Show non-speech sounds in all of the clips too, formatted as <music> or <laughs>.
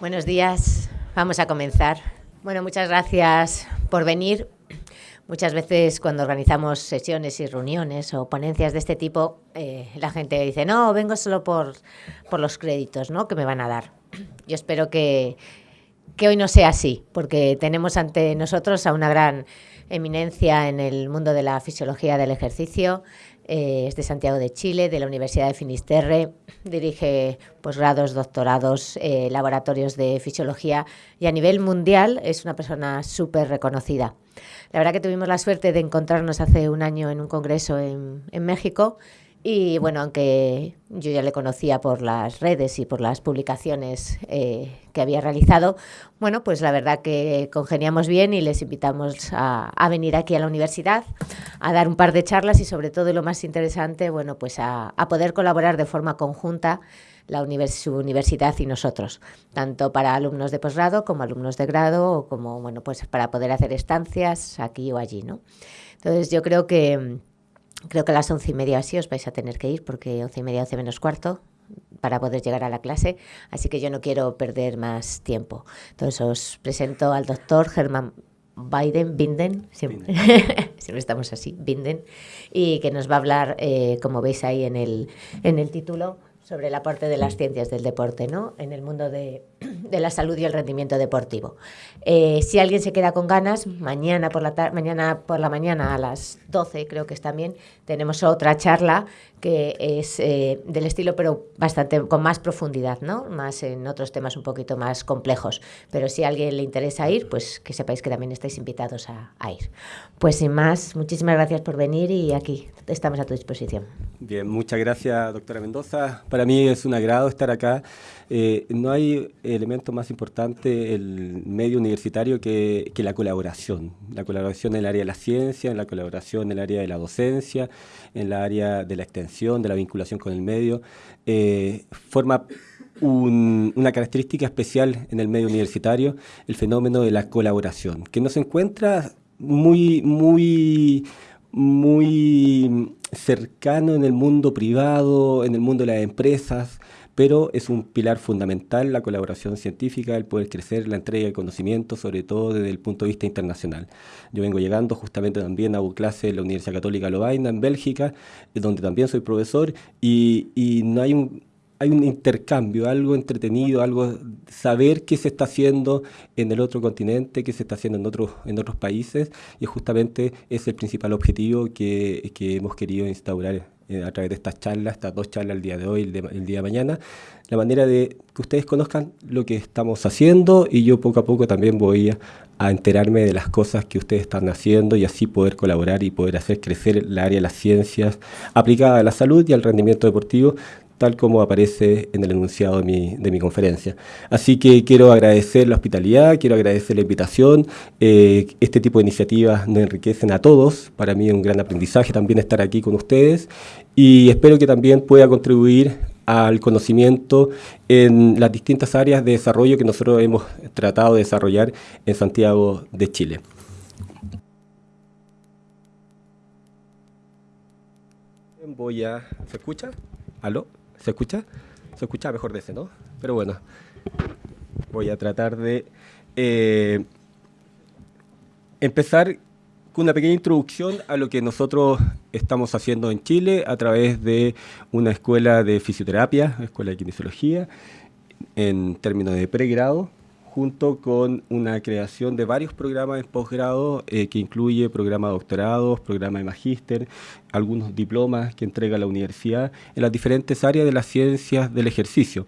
Buenos días, vamos a comenzar. Bueno, muchas gracias por venir. Muchas veces cuando organizamos sesiones y reuniones o ponencias de este tipo, eh, la gente dice, no, vengo solo por, por los créditos ¿no? que me van a dar. Yo espero que, que hoy no sea así, porque tenemos ante nosotros a una gran eminencia en el mundo de la fisiología del ejercicio, eh, es de Santiago de Chile, de la Universidad de Finisterre, dirige posgrados, doctorados, eh, laboratorios de fisiología y a nivel mundial es una persona súper reconocida. La verdad que tuvimos la suerte de encontrarnos hace un año en un congreso en México y bueno, aunque yo ya le conocía por las redes y por las publicaciones eh, que había realizado, bueno, pues la verdad que congeniamos bien y les invitamos a, venir aquí a la universidad a dar un par de charlas y sobre todo lo más interesante, bueno, pues a, poder colaborar de forma conjunta la su universidad y nosotros, tanto para alumnos de posgrado como alumnos de grado o como, bueno, pues para poder hacer estancias aquí o allí, ¿no? Entonces yo creo que Creo que a las once y media así os vais a tener que ir, porque once y media, once menos cuarto, para poder llegar a la clase, así que yo no quiero perder más tiempo. Entonces os presento al doctor Germán Biden, Binden, siempre, <laughs> siempre, estamos así, Binden, y que nos va a hablar, eh, como veis ahí en el, en el título, sobre la parte de las ciencias del deporte, ¿no? En el mundo de, de la salud y el rendimiento deportivo. Eh, si alguien se queda con ganas, mañana por, la mañana por la mañana a las 12, creo que es también, tenemos otra charla que es eh, del estilo, pero bastante con más profundidad, ¿no? Más en otros temas un poquito más complejos. Pero si a alguien le interesa ir, pues que sepáis que también estáis invitados a, a ir. Pues sin más, muchísimas gracias por venir y aquí estamos a tu disposición. Bien, muchas gracias, doctora Mendoza. Para mí es un agrado estar acá. Eh, no hay elemento más importante el medio universitario que, que, la colaboración. La colaboración en el área de la ciencia, en la colaboración en el área de la docencia, en el área de la extensión, de la vinculación con el medio. Eh, forma un, una característica especial en el medio universitario, el fenómeno de la colaboración, que no se encuentra muy, muy, muy cercano en el mundo privado, en el mundo de las empresas, pero es un pilar fundamental la colaboración científica, el poder crecer, la entrega de conocimiento, sobre todo desde el punto de vista internacional. Yo vengo llegando justamente también a clase en la Universidad Católica Lovaina, en Bélgica, donde también soy profesor, y, y no hay un, hay un intercambio, algo entretenido, algo saber qué se está haciendo en el otro continente, qué se está haciendo en otros, en otros países, y justamente es el principal objetivo que, que hemos querido instaurar eh, a través de estas charlas, estas dos charlas el día de hoy el, el, día de mañana, la manera de que ustedes conozcan lo que estamos haciendo y yo poco a poco también voy a, a enterarme de las cosas que ustedes están haciendo y así poder colaborar y poder hacer crecer el área de las ciencias aplicada a la salud y al rendimiento deportivo tal como aparece en el enunciado de mi, conferencia. Así que quiero agradecer la hospitalidad, quiero agradecer la invitación. Eh, este tipo de iniciativas nos enriquecen a todos. Para mí es un gran aprendizaje también estar aquí con ustedes y espero que también pueda contribuir al conocimiento en las distintas áreas de desarrollo que nosotros hemos tratado de desarrollar en Santiago de Chile. Voy a... ¿Se escucha? ¿Aló? ¿Se escucha? Se escucha mejor de ese, ¿no? Pero bueno, voy a tratar de eh, empezar con una pequeña introducción a lo que nosotros estamos haciendo en Chile a través de una escuela de fisioterapia, escuela de kinesiología, en términos de pregrado, junto con una creación de varios programas de posgrado eh, que incluye programa de doctorados, programa de magíster, algunos diplomas que entrega la universidad en las diferentes áreas de las ciencias del ejercicio.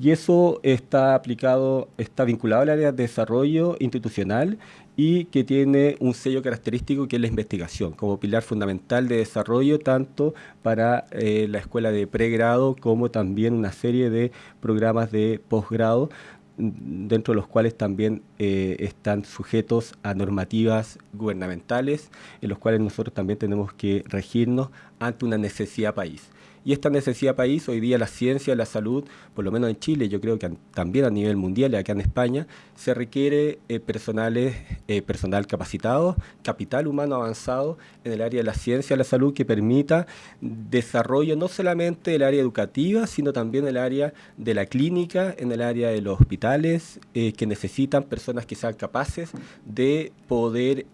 Y eso está aplicado, está vinculado al área de desarrollo institucional y que tiene un sello característico que es la investigación, como pilar fundamental de desarrollo tanto para eh, la escuela de pregrado como también una serie de programas de posgrado dentro de los cuales también eh, están sujetos a normativas gubernamentales, en los cuales nosotros también tenemos que regirnos ante una necesidad país. Y esta necesidad país, hoy día la ciencia, la salud, por lo menos en Chile, yo creo que también a nivel mundial y acá en España, se requiere eh, personales, eh, personal capacitado, capital humano avanzado en el área de la ciencia, la salud, que permita desarrollo no solamente del área educativa, sino también el área de la clínica, en el área de los hospitales, eh, que necesitan personas que sean capaces de poder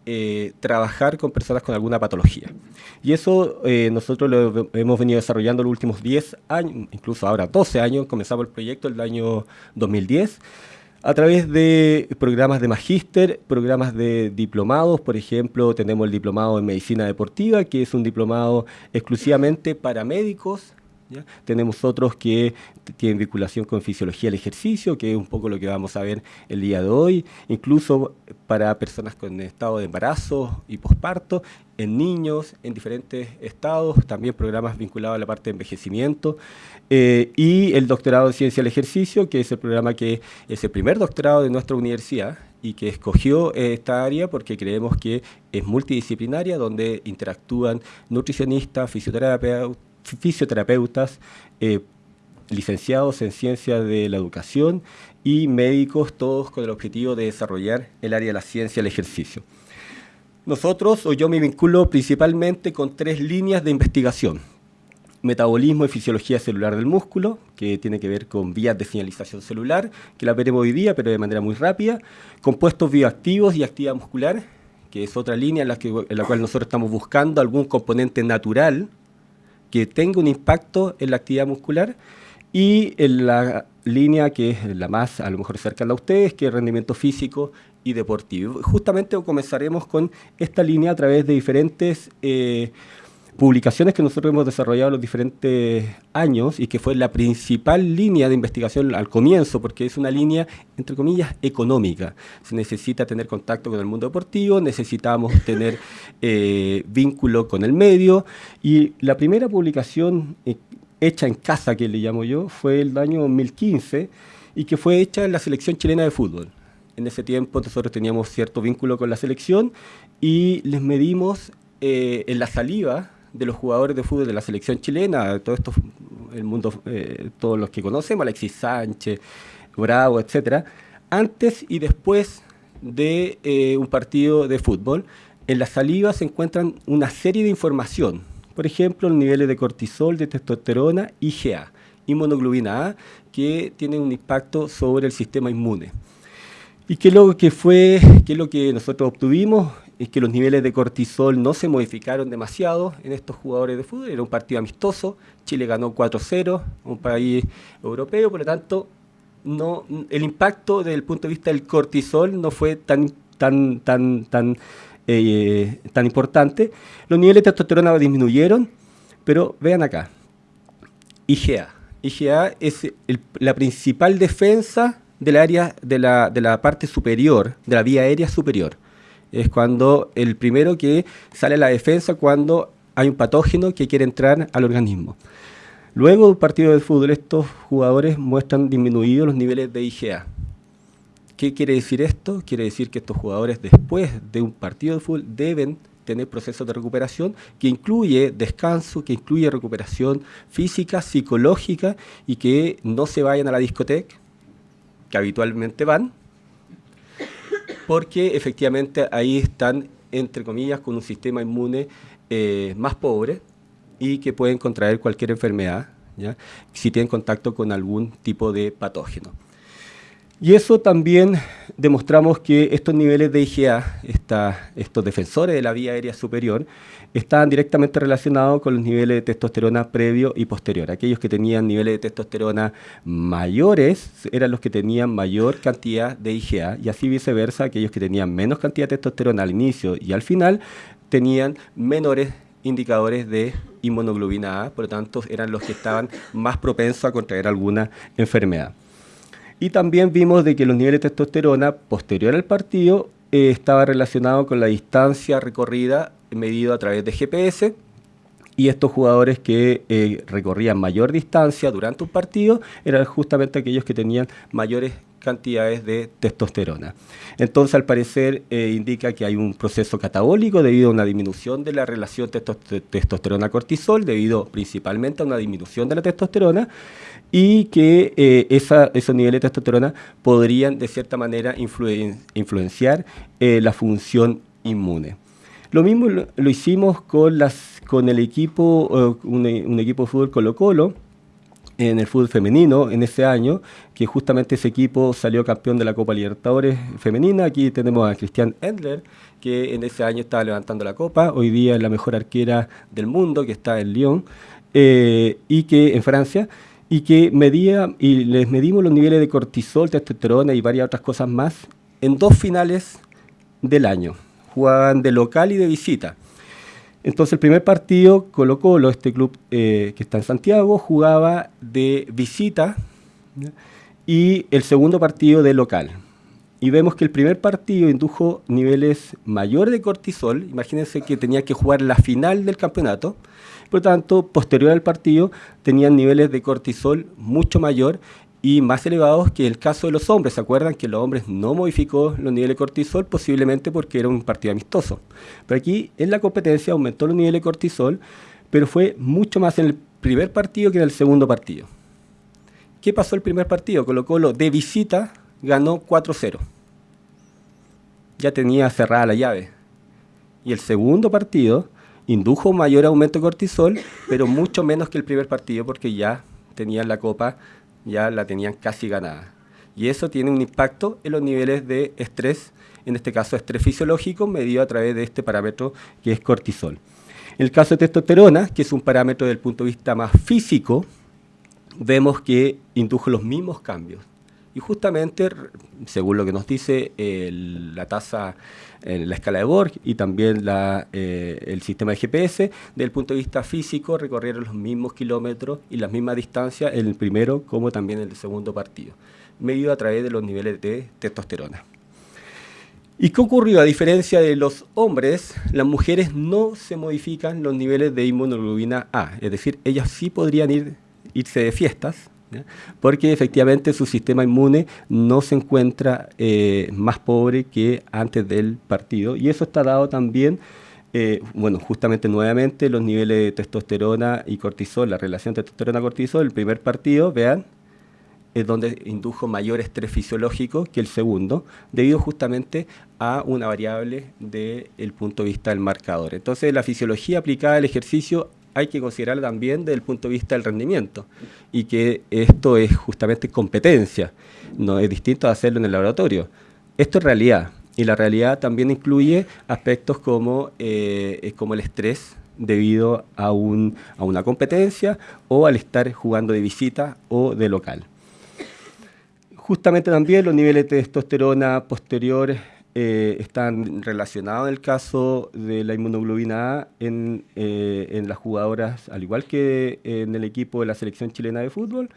trabajar con personas con alguna patología. Y eso nosotros lo hemos venido desarrollando los últimos 10 años, incluso ahora 12 años, comenzamos el proyecto el año 2010, a través de programas de magíster, programas de diplomados, por ejemplo, tenemos el diplomado en medicina deportiva, que es un diplomado exclusivamente para médicos, tenemos otros que tienen vinculación con fisiología del ejercicio, que es un poco lo que vamos a ver el día de hoy, incluso para personas con estado de embarazo y posparto, en niños, en diferentes estados, también programas vinculados a la parte de envejecimiento, eh, y el doctorado en ciencia del ejercicio, que es el programa que es el primer doctorado de nuestra universidad, y que escogió esta área porque creemos que es multidisciplinaria, donde interactúan nutricionistas, fisioterapeutas, fisioterapeutas, eh, licenciados en ciencias de la educación y médicos, todos con el objetivo de desarrollar el área de la ciencia del ejercicio. Nosotros, o yo me vinculo principalmente con tres líneas de investigación. Metabolismo y fisiología celular del músculo, que tiene que ver con vías de señalización celular, que la veremos hoy día, pero de manera muy rápida. Compuestos bioactivos y actividad muscular, que es otra línea en la, que, en la cual nosotros estamos buscando algún componente natural que tenga un impacto en la actividad muscular y en la línea que es la más a lo mejor cercana a ustedes, que es rendimiento físico y deportivo. Justamente comenzaremos con esta línea a través de diferentes eh, publicaciones que nosotros hemos desarrollado en los diferentes años y que fue la principal línea de investigación al comienzo, porque es una línea, entre comillas, económica. Se necesita tener contacto con el mundo deportivo, necesitamos <laughs> tener eh, vínculo con el medio y la primera publicación eh, hecha en casa, que le llamo yo, fue el año 2015 y que fue hecha en la selección chilena de fútbol. En ese tiempo nosotros teníamos cierto vínculo con la selección y les medimos eh, en la saliva de los jugadores de fútbol de la selección chilena, todo esto, el mundo, eh, todos los que conocemos, Alexis Sánchez, Bravo, etcétera, antes y después de eh, un partido de fútbol, en la saliva se encuentran una serie de información, por ejemplo, los niveles de cortisol, de testosterona, IgA, inmunoglobina A, que tienen un impacto sobre el sistema inmune. ¿Y qué es lo que fue, qué es lo que nosotros obtuvimos? Es que los niveles de cortisol no se modificaron demasiado en estos jugadores de fútbol. Era un partido amistoso, Chile ganó 4-0, un país europeo, por lo tanto, no, el impacto desde el punto de vista del cortisol no fue tan, tan, tan, tan, eh, tan importante. Los niveles de testosterona disminuyeron, pero vean acá, IgA. IgA es la principal defensa del área de la, de la parte superior, de la vía aérea superior es cuando el primero que sale a la defensa cuando hay un patógeno que quiere entrar al organismo. Luego del partido de fútbol, estos jugadores muestran disminuidos los niveles de IgA. ¿Qué quiere decir esto? Quiere decir que estos jugadores después de un partido de fútbol deben tener procesos de recuperación que incluye descanso, que incluye recuperación física, psicológica y que no se vayan a la discoteca, que habitualmente van, porque efectivamente ahí están, entre comillas, con un sistema inmune eh, más pobre y que pueden contraer cualquier enfermedad si tienen contacto con algún tipo de patógeno. Y eso también demostramos que estos niveles de IgA, estos defensores de la vía aérea superior, estaban directamente relacionados con los niveles de testosterona previo y posterior. Aquellos que tenían niveles de testosterona mayores eran los que tenían mayor cantidad de IgA y así viceversa, aquellos que tenían menos cantidad de testosterona al inicio y al final tenían menores indicadores de inmunoglobina A, por lo tanto eran los que estaban más propensos a contraer alguna enfermedad. Y también vimos de que los niveles de testosterona posterior al partido eh, estaba relacionado con la distancia recorrida medido a través de GPS y estos jugadores que eh, recorrían mayor distancia durante un partido eran justamente aquellos que tenían mayores cantidades de testosterona. Entonces, al parecer, eh, indica que hay un proceso catabólico debido a una disminución de la relación testosterona-cortisol, debido principalmente a una disminución de la testosterona, y que eh, esos niveles de testosterona podrían, de cierta manera, influenciar la función inmune. Lo mismo lo, hicimos con, las, con el equipo, un, un equipo de fútbol Colo-Colo, en el fútbol femenino en ese año, que justamente ese equipo salió campeón de la Copa Libertadores femenina. Aquí tenemos a Cristian Endler, que en ese año estaba levantando la copa, hoy día es la mejor arquera del mundo, que está en Lyon, eh, y que en Francia, y que medía, y les medimos los niveles de cortisol, testosterona y varias otras cosas más en dos finales del año. Jugaban de local y de visita. Entonces el primer partido, Colo Colo, este club eh, que está en Santiago, jugaba de visita y el segundo partido de local. Y vemos que el primer partido indujo niveles mayores de cortisol, imagínense que tenía que jugar la final del campeonato, por lo tanto, posterior al partido, tenían niveles de cortisol mucho mayor y más elevados que el caso de los hombres. ¿Se acuerdan que los hombres no modificó los niveles de cortisol? Posiblemente porque era un partido amistoso. Pero aquí en la competencia aumentó los niveles de cortisol, pero fue mucho más en el primer partido que en el segundo partido. ¿Qué pasó el primer partido? Colo Colo de visita ganó 4-0. Ya tenía cerrada la llave. Y el segundo partido indujo mayor aumento de cortisol, pero mucho menos que el primer partido porque ya tenían la copa ya la tenían casi ganada. Y eso tiene un impacto en los niveles de estrés, en este caso estrés fisiológico, medido a través de este parámetro que es cortisol. En el caso de testosterona, que es un parámetro desde el punto de vista más físico, vemos que indujo los mismos cambios. Y justamente, según lo que nos dice la tasa en la escala de Borg y también eh, el sistema de GPS, desde el punto de vista físico, recorrieron los mismos kilómetros y las mismas distancias en el primero como también en el segundo partido, medido a través de los niveles de testosterona. ¿Y qué ocurrió? A diferencia de los hombres, las mujeres no se modifican los niveles de inmunoglobina A, es decir, ellas sí podrían ir, irse de fiestas, porque efectivamente su sistema inmune no se encuentra eh, más pobre que antes del partido y eso está dado también eh, bueno, justamente nuevamente los niveles de testosterona y cortisol, la relación testosterona-cortisol, el primer partido, vean, es donde indujo mayor estrés fisiológico que el segundo, debido justamente a una variable del punto de vista del marcador. Entonces, la fisiología aplicada al ejercicio hay que considerar también desde el punto de vista del rendimiento y que esto es justamente competencia, no es distinto a hacerlo en el laboratorio. Esto es realidad y la realidad también incluye aspectos como, eh, como el estrés debido a, un, a una competencia o al estar jugando de visita o de local. Justamente también los niveles de testosterona posteriores eh, están relacionados en el caso de la inmunoglobina A en, eh, en, las jugadoras, al igual que en el equipo de la selección chilena de fútbol,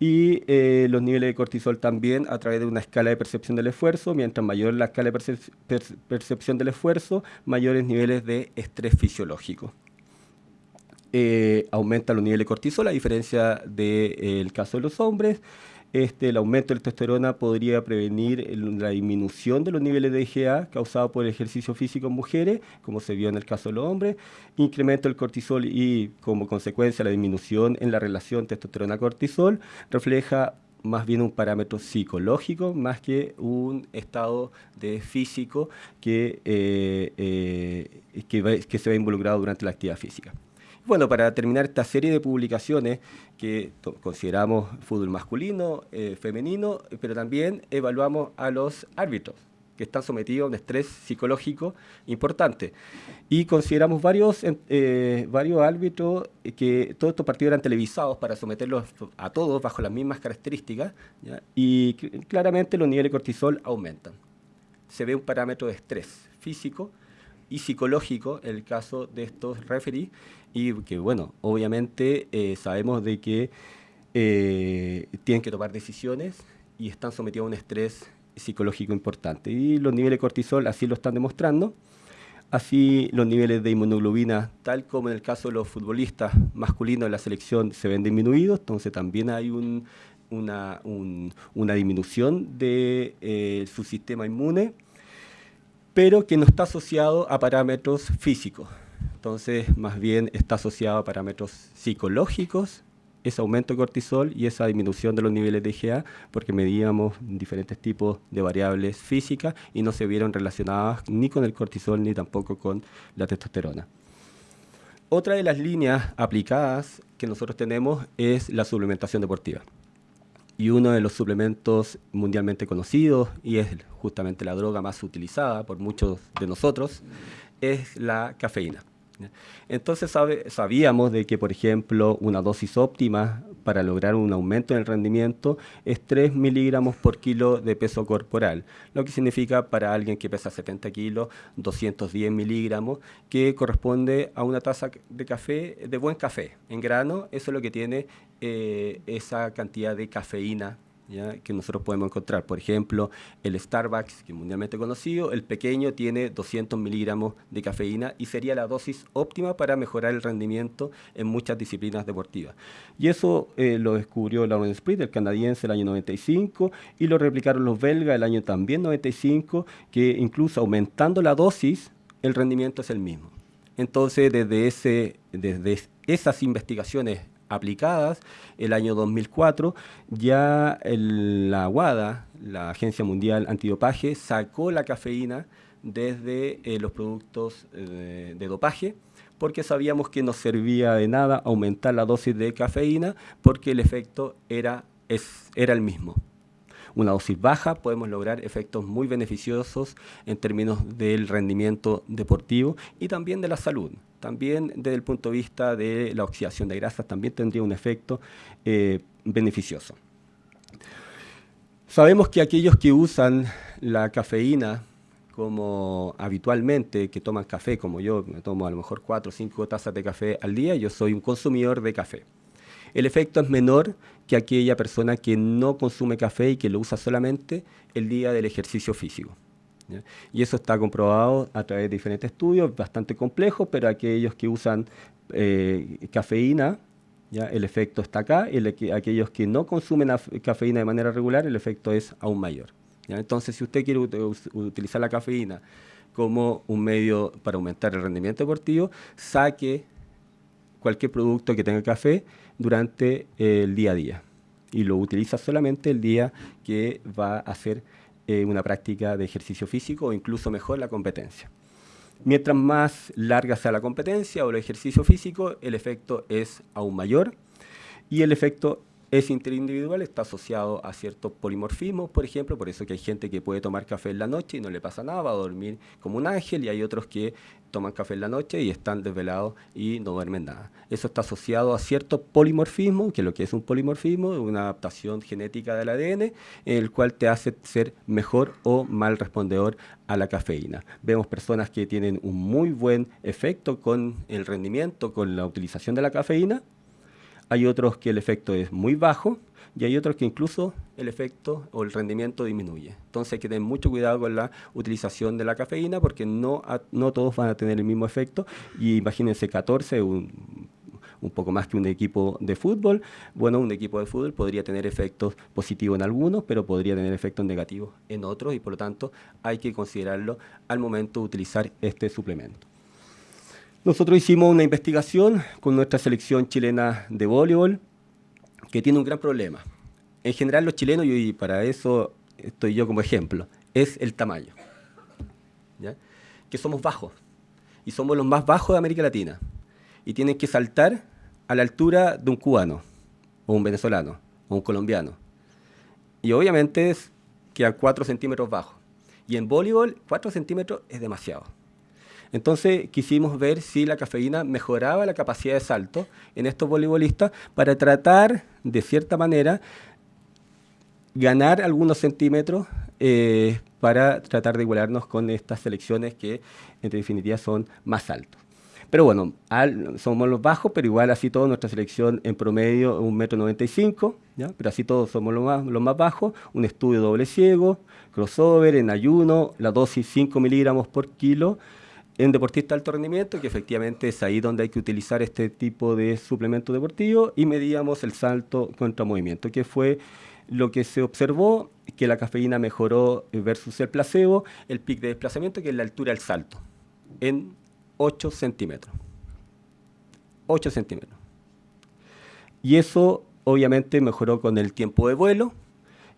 y eh, los niveles de cortisol también a través de una escala de percepción del esfuerzo, mientras mayor la escala de percepción del esfuerzo, mayores niveles de estrés fisiológico. aumenta los niveles de cortisol, a diferencia del caso de los hombres, este, el aumento de testosterona podría prevenir la disminución de los niveles de IgA causado por el ejercicio físico en mujeres, como se vio en el caso de los hombres, incremento del cortisol y como consecuencia la disminución en la relación testosterona-cortisol, refleja más bien un parámetro psicológico más que un estado de físico que, eh, eh, que se ve involucrado durante la actividad física. Bueno, para terminar esta serie de publicaciones que consideramos fútbol masculino, eh, femenino, pero también evaluamos a los árbitros que están sometidos a un estrés psicológico importante. Y consideramos varios, eh, varios árbitros que todos estos partidos eran televisados para someterlos a todos bajo las mismas características y claramente los niveles de cortisol aumentan. Se ve un parámetro de estrés físico y psicológico el caso de estos referees y que, bueno, obviamente eh, sabemos de que eh, tienen que tomar decisiones y están sometidos a un estrés psicológico importante. Y los niveles de cortisol así lo están demostrando. Así los niveles de inmunoglobina, tal como en el caso de los futbolistas masculinos de la selección, se ven disminuidos, entonces también hay un, una, una disminución de eh, su sistema inmune, pero que no está asociado a parámetros físicos. Entonces, más bien está asociado a parámetros psicológicos, ese aumento de cortisol y esa disminución de los niveles de IgA, porque medíamos diferentes tipos de variables físicas y no se vieron relacionadas ni con el cortisol ni tampoco con la testosterona. Otra de las líneas aplicadas que nosotros tenemos es la suplementación deportiva. Y uno de los suplementos mundialmente conocidos, y es justamente la droga más utilizada por muchos de nosotros, es la cafeína. Entonces sabíamos de que, por ejemplo, una dosis óptima para lograr un aumento en el rendimiento es 3 miligramos por kilo de peso corporal, lo que significa para alguien que pesa 70 kilos, 210 miligramos, que corresponde a una taza de café, de buen café, en grano, eso es lo que tiene eh, esa cantidad de cafeína que nosotros podemos encontrar. Por ejemplo, el Starbucks, que es mundialmente conocido, el pequeño tiene 200 miligramos de cafeína y sería la dosis óptima para mejorar el rendimiento en muchas disciplinas deportivas. Y eso eh, lo descubrió Lawrence Sprit, el canadiense, el año 95, y lo replicaron los belgas el año también 95, que incluso aumentando la dosis, el rendimiento es el mismo. Entonces, desde, ese, desde esas investigaciones aplicadas, el año 2004, ya la WADA, la Agencia Mundial Antidopaje, sacó la cafeína desde eh, los productos eh, de dopaje, porque sabíamos que no servía de nada aumentar la dosis de cafeína, porque el efecto era, es, era el mismo. Una dosis baja podemos lograr efectos muy beneficiosos en términos del rendimiento deportivo y también de la salud también desde el punto de vista de la oxidación de grasas, también tendría un efecto eh, beneficioso. Sabemos que aquellos que usan la cafeína como habitualmente, que toman café, como yo, me tomo a lo mejor 4 o 5 tazas de café al día, yo soy un consumidor de café. El efecto es menor que aquella persona que no consume café y que lo usa solamente el día del ejercicio físico. Y eso está comprobado a través de diferentes estudios, bastante complejos, pero aquellos que usan eh, cafeína, ¿ya? el efecto está acá, y aquellos que no consumen cafeína de manera regular, el efecto es aún mayor. Entonces, si usted quiere utilizar la cafeína como un medio para aumentar el rendimiento deportivo, saque cualquier producto que tenga café durante el día a día y lo utiliza solamente el día que va a hacer eh, una práctica de ejercicio físico o incluso mejor la competencia. Mientras más larga sea la competencia o el ejercicio físico, el efecto es aún mayor y el efecto es interindividual, está asociado a ciertos polimorfismos, por ejemplo, por eso que hay gente que puede tomar café en la noche y no le pasa nada, va a dormir como un ángel, y hay otros que toman café en la noche y están desvelados y no duermen nada. Eso está asociado a ciertos polimorfismos, que lo que es un polimorfismo una adaptación genética del ADN, el cual te hace ser mejor o mal respondedor a la cafeína. Vemos personas que tienen un muy buen efecto con el rendimiento, con la utilización de la cafeína, hay otros que el efecto es muy bajo y hay otros que incluso el efecto o el rendimiento disminuye. Entonces hay que tener mucho cuidado con la utilización de la cafeína porque no, no todos van a tener el mismo efecto y imagínense 14, un, un poco más que un equipo de fútbol. Bueno, un equipo de fútbol podría tener efectos positivos en algunos, pero podría tener efectos negativos en otros y por lo tanto hay que considerarlo al momento de utilizar este suplemento. Nosotros hicimos una investigación con nuestra selección chilena de voleibol que tiene un gran problema. En general los chilenos, y para eso estoy yo como ejemplo, es el tamaño. Que somos bajos y somos los más bajos de América Latina y tienen que saltar a la altura de un cubano o un venezolano o un colombiano. Y obviamente es que a 4 centímetros bajo. Y en voleibol 4 centímetros es demasiado. Entonces quisimos ver si la cafeína mejoraba la capacidad de salto en estos voleibolistas para tratar, de cierta manera, ganar algunos centímetros eh, para tratar de igualarnos con estas selecciones que en definitiva son más altos. Pero bueno, somos los bajos, pero igual así todo, nuestra selección en promedio un metro noventa pero así todos somos los más, los más bajos, un estudio doble ciego, crossover, en ayuno, la dosis 5 miligramos por kilo, en deportistas de alto rendimiento, que efectivamente es ahí donde hay que utilizar este tipo de suplemento deportivo, y medíamos el salto contra movimiento, que fue lo que se observó, que la cafeína mejoró versus el placebo, el pic de desplazamiento, que es la altura del salto, en 8 centímetros. 8 centímetros. Y eso obviamente mejoró con el tiempo de vuelo,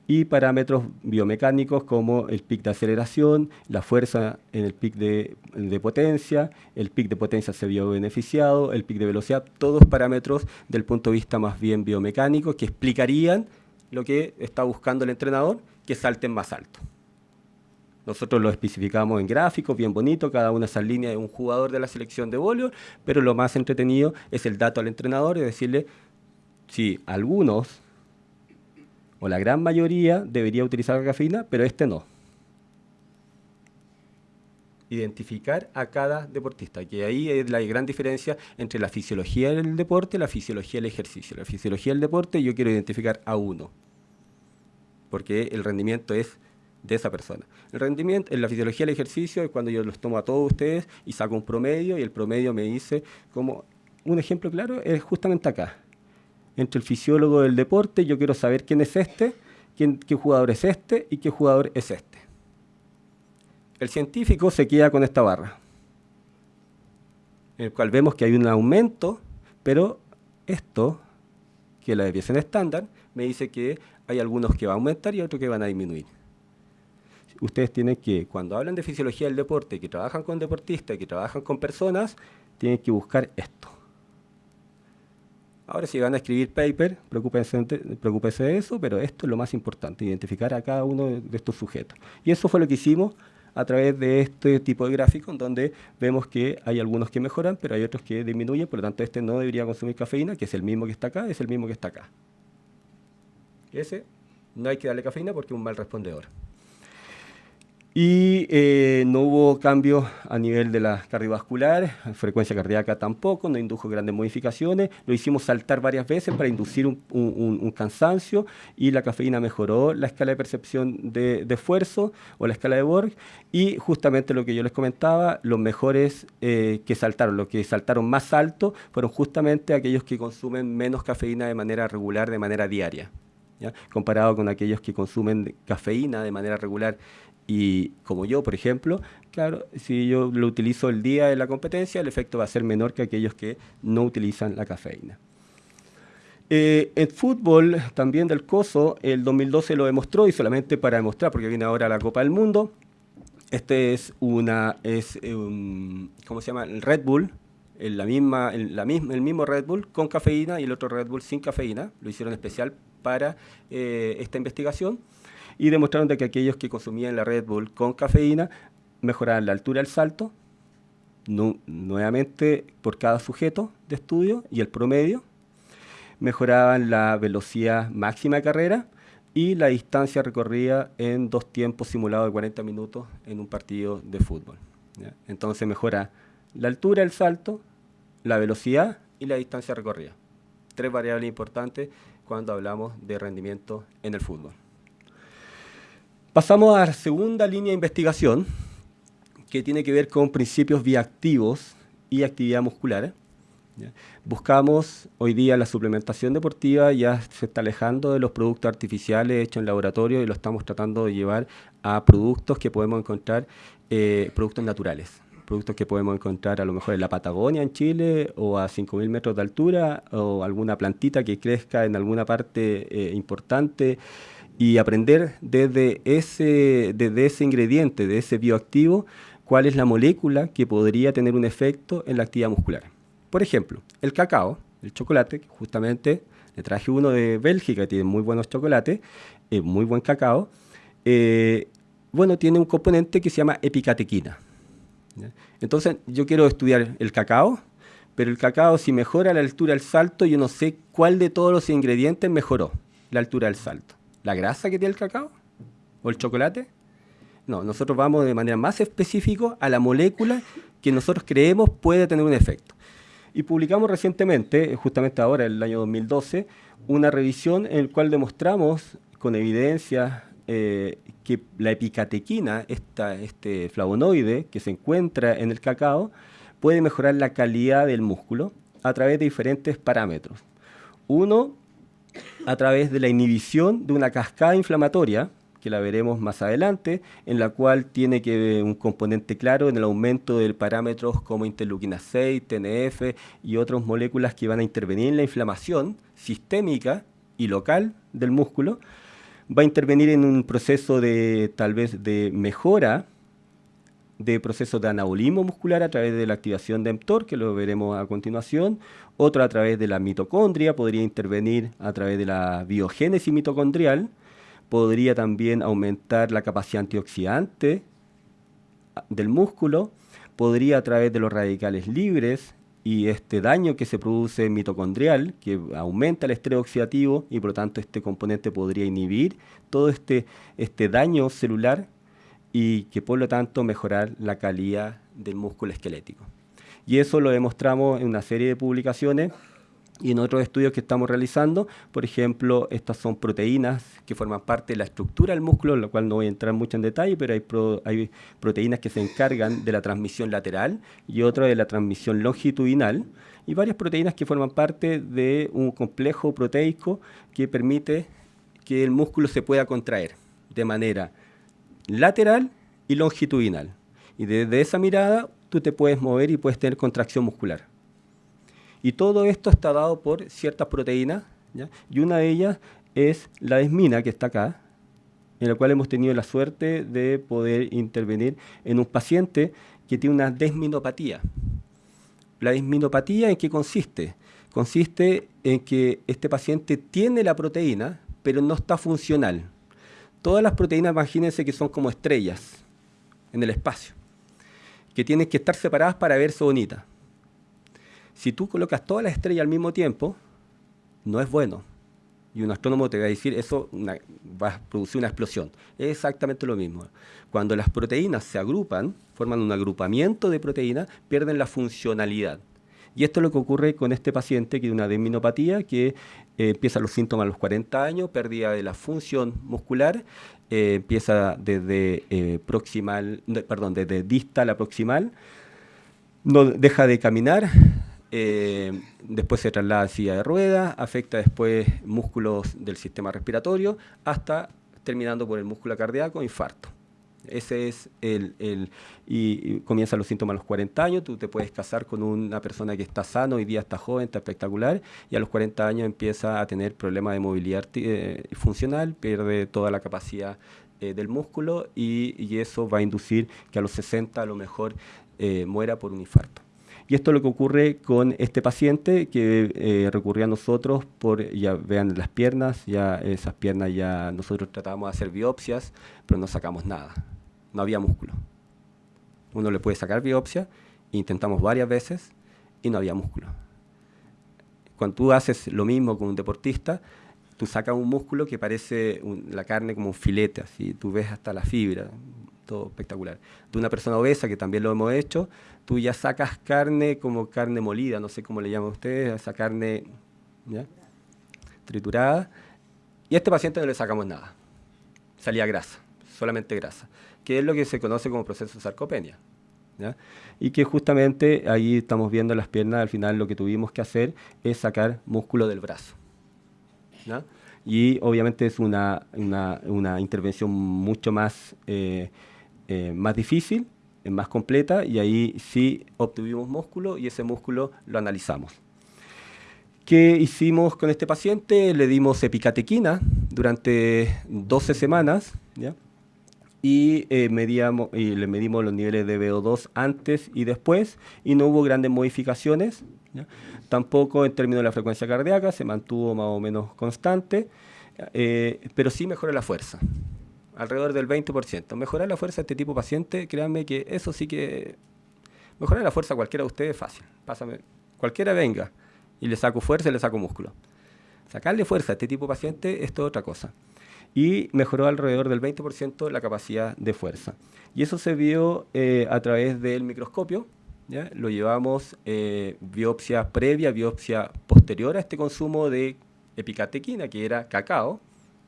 y parámetros biomecánicos como el pic de aceleración, la fuerza en el pic de, potencia, el pic de potencia se vio beneficiado, el pic de velocidad, todos parámetros del punto de vista más bien biomecánico que explicarían lo que está buscando el entrenador, que salten más alto. Nosotros lo especificamos en gráficos, bien bonito, cada una de esas líneas de un jugador de la selección de voleibol, pero lo más entretenido es el dato al entrenador y decirle si algunos o la gran mayoría debería utilizar cafeína, pero este no. Identificar a cada deportista, que ahí es la gran diferencia entre la fisiología del deporte y la fisiología del ejercicio. La fisiología del deporte yo quiero identificar a uno, porque el rendimiento es de esa persona. El rendimiento, en la fisiología del ejercicio es cuando yo los tomo a todos ustedes y saco un promedio y el promedio me dice como un ejemplo claro es justamente acá entre el fisiólogo del deporte, yo quiero saber quién es este, quién, qué jugador es este y qué jugador es este. El científico se queda con esta barra, en el cual vemos que hay un aumento, pero esto, que es la desviación estándar, me dice que hay algunos que van a aumentar y otros que van a disminuir. Ustedes tienen que, cuando hablan de fisiología del deporte, que trabajan con deportistas, que trabajan con personas, tienen que buscar esto. Ahora si van a escribir paper, preocúpense, de eso, pero esto es lo más importante, identificar a cada uno de estos sujetos. Y eso fue lo que hicimos a través de este tipo de gráfico, en donde vemos que hay algunos que mejoran, pero hay otros que disminuyen, por lo tanto este no debería consumir cafeína, que es el mismo que está acá, es el mismo que está acá. Ese no hay que darle cafeína porque es un mal respondedor y eh, no hubo cambios a nivel de la cardiovascular, frecuencia cardíaca tampoco, no indujo grandes modificaciones, lo hicimos saltar varias veces para inducir un, cansancio y la cafeína mejoró la escala de percepción de, esfuerzo o la escala de Borg y justamente lo que yo les comentaba, los mejores eh, que saltaron, los que saltaron más alto fueron justamente aquellos que consumen menos cafeína de manera regular, de manera diaria. comparado con aquellos que consumen cafeína de manera regular y como yo, por ejemplo, claro, si yo lo utilizo el día de la competencia, el efecto va a ser menor que aquellos que no utilizan la cafeína. Eh, en fútbol, también del COSO, el 2012 lo demostró, y solamente para demostrar, porque viene ahora la Copa del Mundo, este es una, es, um, ¿cómo se llama? El Red Bull, el, la misma, el, la misma, el mismo Red Bull con cafeína y el otro Red Bull sin cafeína, lo hicieron especial para eh, esta investigación y demostraron de que aquellos que consumían la Red Bull con cafeína mejoraban la altura del salto, nuevamente por cada sujeto de estudio y el promedio, mejoraban la velocidad máxima de carrera y la distancia recorrida en dos tiempos simulados de 40 minutos en un partido de fútbol. Entonces mejora la altura del salto, la velocidad y la distancia recorrida. Tres variables importantes cuando hablamos de rendimiento en el fútbol. Pasamos a la segunda línea de investigación, que tiene que ver con principios bioactivos y actividad muscular. Buscamos hoy día la suplementación deportiva, ya se está alejando de los productos artificiales hechos en laboratorio y lo estamos tratando de llevar a productos que podemos encontrar, eh, productos naturales productos que podemos encontrar a lo mejor en la Patagonia, en Chile, o a 5.000 metros de altura, o alguna plantita que crezca en alguna parte eh, importante y aprender desde ese, desde ese ingrediente, de ese bioactivo, cuál es la molécula que podría tener un efecto en la actividad muscular. Por ejemplo, el cacao, el chocolate, justamente le traje uno de Bélgica, tiene muy buenos chocolates, eh, muy buen cacao. Eh, bueno, tiene un componente que se llama epicatequina. Entonces, yo quiero estudiar el cacao, pero el cacao si mejora la altura del salto, yo no sé cuál de todos los ingredientes mejoró la altura del salto la grasa que tiene el cacao o el chocolate. No, nosotros vamos de manera más específica a la molécula que nosotros creemos puede tener un efecto. Y publicamos recientemente, justamente ahora, en el año 2012, una revisión en la cual demostramos con evidencia eh, que la epicatequina, este flavonoide que se encuentra en el cacao, puede mejorar la calidad del músculo a través de diferentes parámetros. Uno, a través de la inhibición de una cascada inflamatoria, que la veremos más adelante, en la cual tiene que un componente claro en el aumento de parámetros como interleuquina 6, TNF y otras moléculas que van a intervenir en la inflamación sistémica y local del músculo, va a intervenir en un proceso de tal vez de mejora de procesos de anabolismo muscular a través de la activación de mTOR, que lo veremos a continuación, otro a través de la mitocondria, podría intervenir a través de la biogénesis mitocondrial, podría también aumentar la capacidad antioxidante del músculo, podría a través de los radicales libres y este daño que se produce mitocondrial, que aumenta el estrés oxidativo y por lo tanto este componente podría inhibir todo este, este daño celular y que por lo tanto mejorar la calidad del músculo esquelético. Y eso lo demostramos en una serie de publicaciones y en otros estudios que estamos realizando, por ejemplo, estas son proteínas que forman parte de la estructura del músculo, lo cual no voy a entrar mucho en detalle, pero hay, hay proteínas que se encargan de la transmisión lateral y otras de la transmisión longitudinal, y varias proteínas que forman parte de un complejo proteico que permite que el músculo se pueda contraer de manera lateral y longitudinal. Y desde esa mirada tú te puedes mover y puedes tener contracción muscular. Y todo esto está dado por ciertas proteínas, y una de ellas es la desmina, que está acá, en la cual hemos tenido la suerte de poder intervenir en un paciente que tiene una desminopatía. ¿La desminopatía en qué consiste? Consiste en que este paciente tiene la proteína, pero no está funcional. Todas las proteínas, imagínense que son como estrellas en el espacio, que tienen que estar separadas para verse bonitas. Si tú colocas todas las estrellas al mismo tiempo, no es bueno. Y un astrónomo te va a decir, eso va a producir una explosión. Es exactamente lo mismo. Cuando las proteínas se agrupan, forman un agrupamiento de proteínas, pierden la funcionalidad. Y esto es lo que ocurre con este paciente que tiene una desminopatía, que eh, empieza los síntomas a los 40 años, pérdida de la función muscular, eh, empieza desde eh, proximal, perdón, desde distal a proximal, no deja de caminar, eh, después se traslada a silla de ruedas, afecta después músculos del sistema respiratorio, hasta terminando por el músculo cardíaco, infarto. Ese es el, el y, comienzan los síntomas a los 40 años, tú te puedes casar con una persona que está sano, hoy día está joven, está espectacular, y a los 40 años empieza a tener problemas de movilidad eh, funcional, pierde toda la capacidad eh, del músculo y, y, eso va a inducir que a los 60 a lo mejor muera por un infarto. Y esto es lo que ocurre con este paciente que eh, recurrió a nosotros por, ya vean las piernas, ya esas piernas ya nosotros tratábamos de hacer biopsias, pero no sacamos nada, no había músculo. Uno le puede sacar biopsia, intentamos varias veces y no había músculo. Cuando tú haces lo mismo con un deportista, tú sacas un músculo que parece la carne como un filete, así, tú ves hasta la fibra, todo espectacular. De una persona obesa, que también lo hemos hecho, tú ya sacas carne como carne molida, no sé cómo le llaman ustedes, esa carne triturada, y a este paciente no le sacamos nada, salía grasa, solamente grasa, que es lo que se conoce como proceso de sarcopenia. Y que justamente ahí estamos viendo las piernas, al final lo que tuvimos que hacer es sacar músculo del brazo. Y obviamente es una, una, intervención mucho más eh, eh, más difícil, más completa, y ahí sí obtuvimos músculo y ese músculo lo analizamos. ¿Qué hicimos con este paciente? Le dimos epicatequina durante 12 semanas, Y, eh, medíamos, y le medimos los niveles de VO2 antes y después, y no hubo grandes modificaciones. Tampoco en términos de la frecuencia cardíaca, se mantuvo más o menos constante, eh, pero sí mejoró la fuerza alrededor del 20%. Mejorar la fuerza de este tipo de paciente, créanme que eso sí que... Mejorar la fuerza cualquiera de ustedes es fácil. Pásame, cualquiera venga y le saco fuerza y le saco músculo. Sacarle fuerza a este tipo de paciente es toda otra cosa. Y mejoró alrededor del 20% la capacidad de fuerza. Y eso se vio eh, a través del microscopio. ¿ya? Lo llevamos eh, biopsia previa, biopsia posterior a este consumo de epicatequina, que era cacao.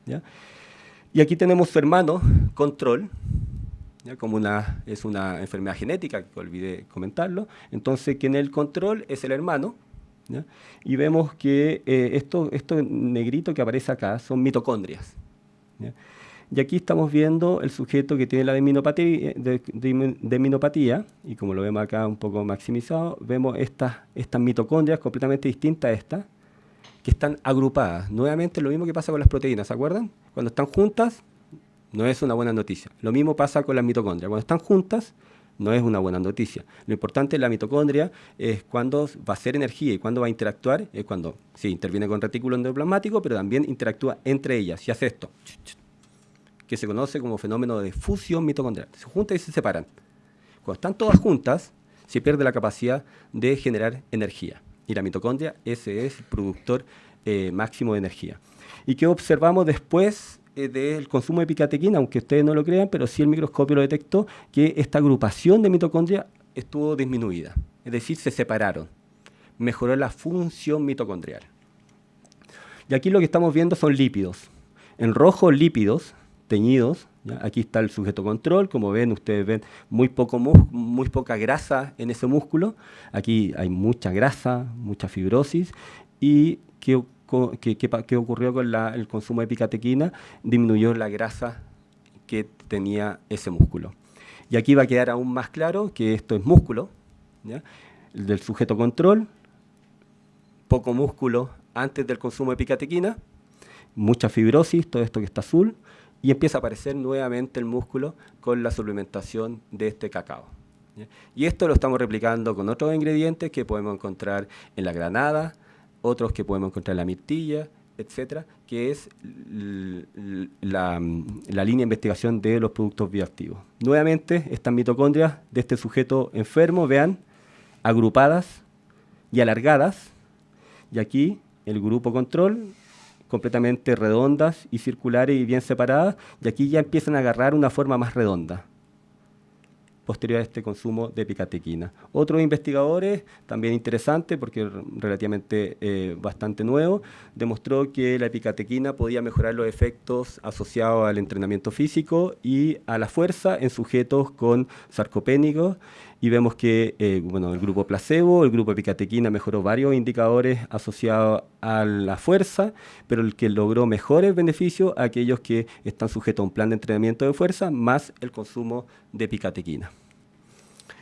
¿ya? Y aquí tenemos su hermano, control, como una, es una enfermedad genética, que olvidé comentarlo. Entonces, que en el control es el hermano, y vemos que eh, esto, esto negrito que aparece acá son mitocondrias. Y aquí estamos viendo el sujeto que tiene la deminopatía, de, y como lo vemos acá un poco maximizado, vemos estas, estas mitocondrias completamente distintas a estas, que están agrupadas. Nuevamente lo mismo que pasa con las proteínas, ¿se acuerdan? Cuando están juntas, no es una buena noticia. Lo mismo pasa con las mitocondrias. Cuando están juntas, no es una buena noticia. Lo importante de la mitocondria es cuando va a ser energía y cuando va a interactuar, es cuando, sí, interviene con retículo endoplasmático, pero también interactúa entre ellas y hace esto que se conoce como fenómeno de fusión mitocondrial. Se juntan y se separan. Cuando están todas juntas, se pierde la capacidad de generar energía. Y la mitocondria, ese es el productor eh, máximo de energía. ¿Y qué observamos después del consumo de picatequina? Aunque ustedes no lo crean, pero sí el microscopio lo detectó, que esta agrupación de mitocondria estuvo disminuida. Es decir, se separaron. Mejoró la función mitocondrial. Y aquí lo que estamos viendo son lípidos. En rojo, lípidos, teñidos. Aquí está el sujeto control, como ven, ustedes ven muy, poco muy poca grasa en ese músculo. Aquí hay mucha grasa, mucha fibrosis. ¿Y qué, qué, ocurrió con el consumo de picatequina? Disminuyó la grasa que tenía ese músculo. Y aquí va a quedar aún más claro que esto es músculo, el del sujeto control, poco músculo antes del consumo de picatequina, mucha fibrosis, todo esto que está azul, y empieza a aparecer nuevamente el músculo con la suplementación de este cacao. Y esto lo estamos replicando con otros ingredientes que podemos encontrar en la granada, otros que podemos encontrar en la mirtilla, etcétera, que es la, la, línea de investigación de los productos bioactivos. Nuevamente, estas mitocondrias de este sujeto enfermo, vean, agrupadas y alargadas, y aquí el grupo control completamente redondas y circulares y bien separadas, y aquí ya empiezan a agarrar una forma más redonda posterior a este consumo de picatequina. Otros investigadores, también interesante porque relativamente eh, bastante nuevo, demostró que la picatequina podía mejorar los efectos asociados al entrenamiento físico y a la fuerza en sujetos con sarcopénicos y vemos que eh, bueno, el grupo placebo, el grupo picatequina mejoró varios indicadores asociados a la fuerza, pero el que logró mejores beneficios aquellos que están sujetos a un plan de entrenamiento de fuerza más el consumo de picatequina.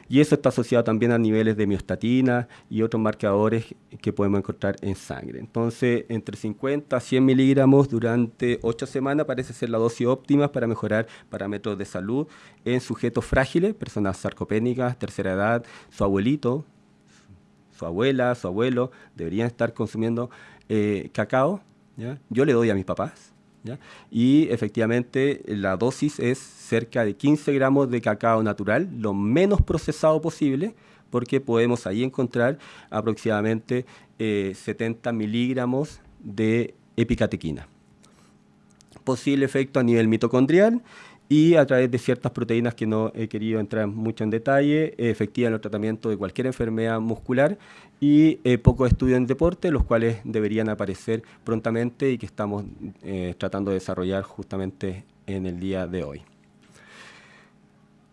Y eso está asociado también a niveles de miostatina y otros marcadores que podemos encontrar en sangre. Entonces, entre 50 a 100 miligramos durante 8 semanas parece ser la dosis óptima para mejorar parámetros de salud en sujetos frágiles, personas sarcopénicas, tercera edad, su abuelito, su abuela, su abuelo, deberían estar consumiendo eh, cacao. Yo le doy a mis papás y efectivamente la dosis es cerca de 15 gramos de cacao natural, lo menos procesado posible, porque podemos ahí encontrar aproximadamente 70 eh, miligramos de epicatequina. Posible efecto a nivel mitocondrial y a través de ciertas proteínas que no he querido entrar mucho en detalle, efectiva en el tratamiento de cualquier enfermedad muscular y eh, pocos estudios en deporte, los cuales deberían aparecer prontamente y que estamos eh, tratando de desarrollar justamente en el día de hoy.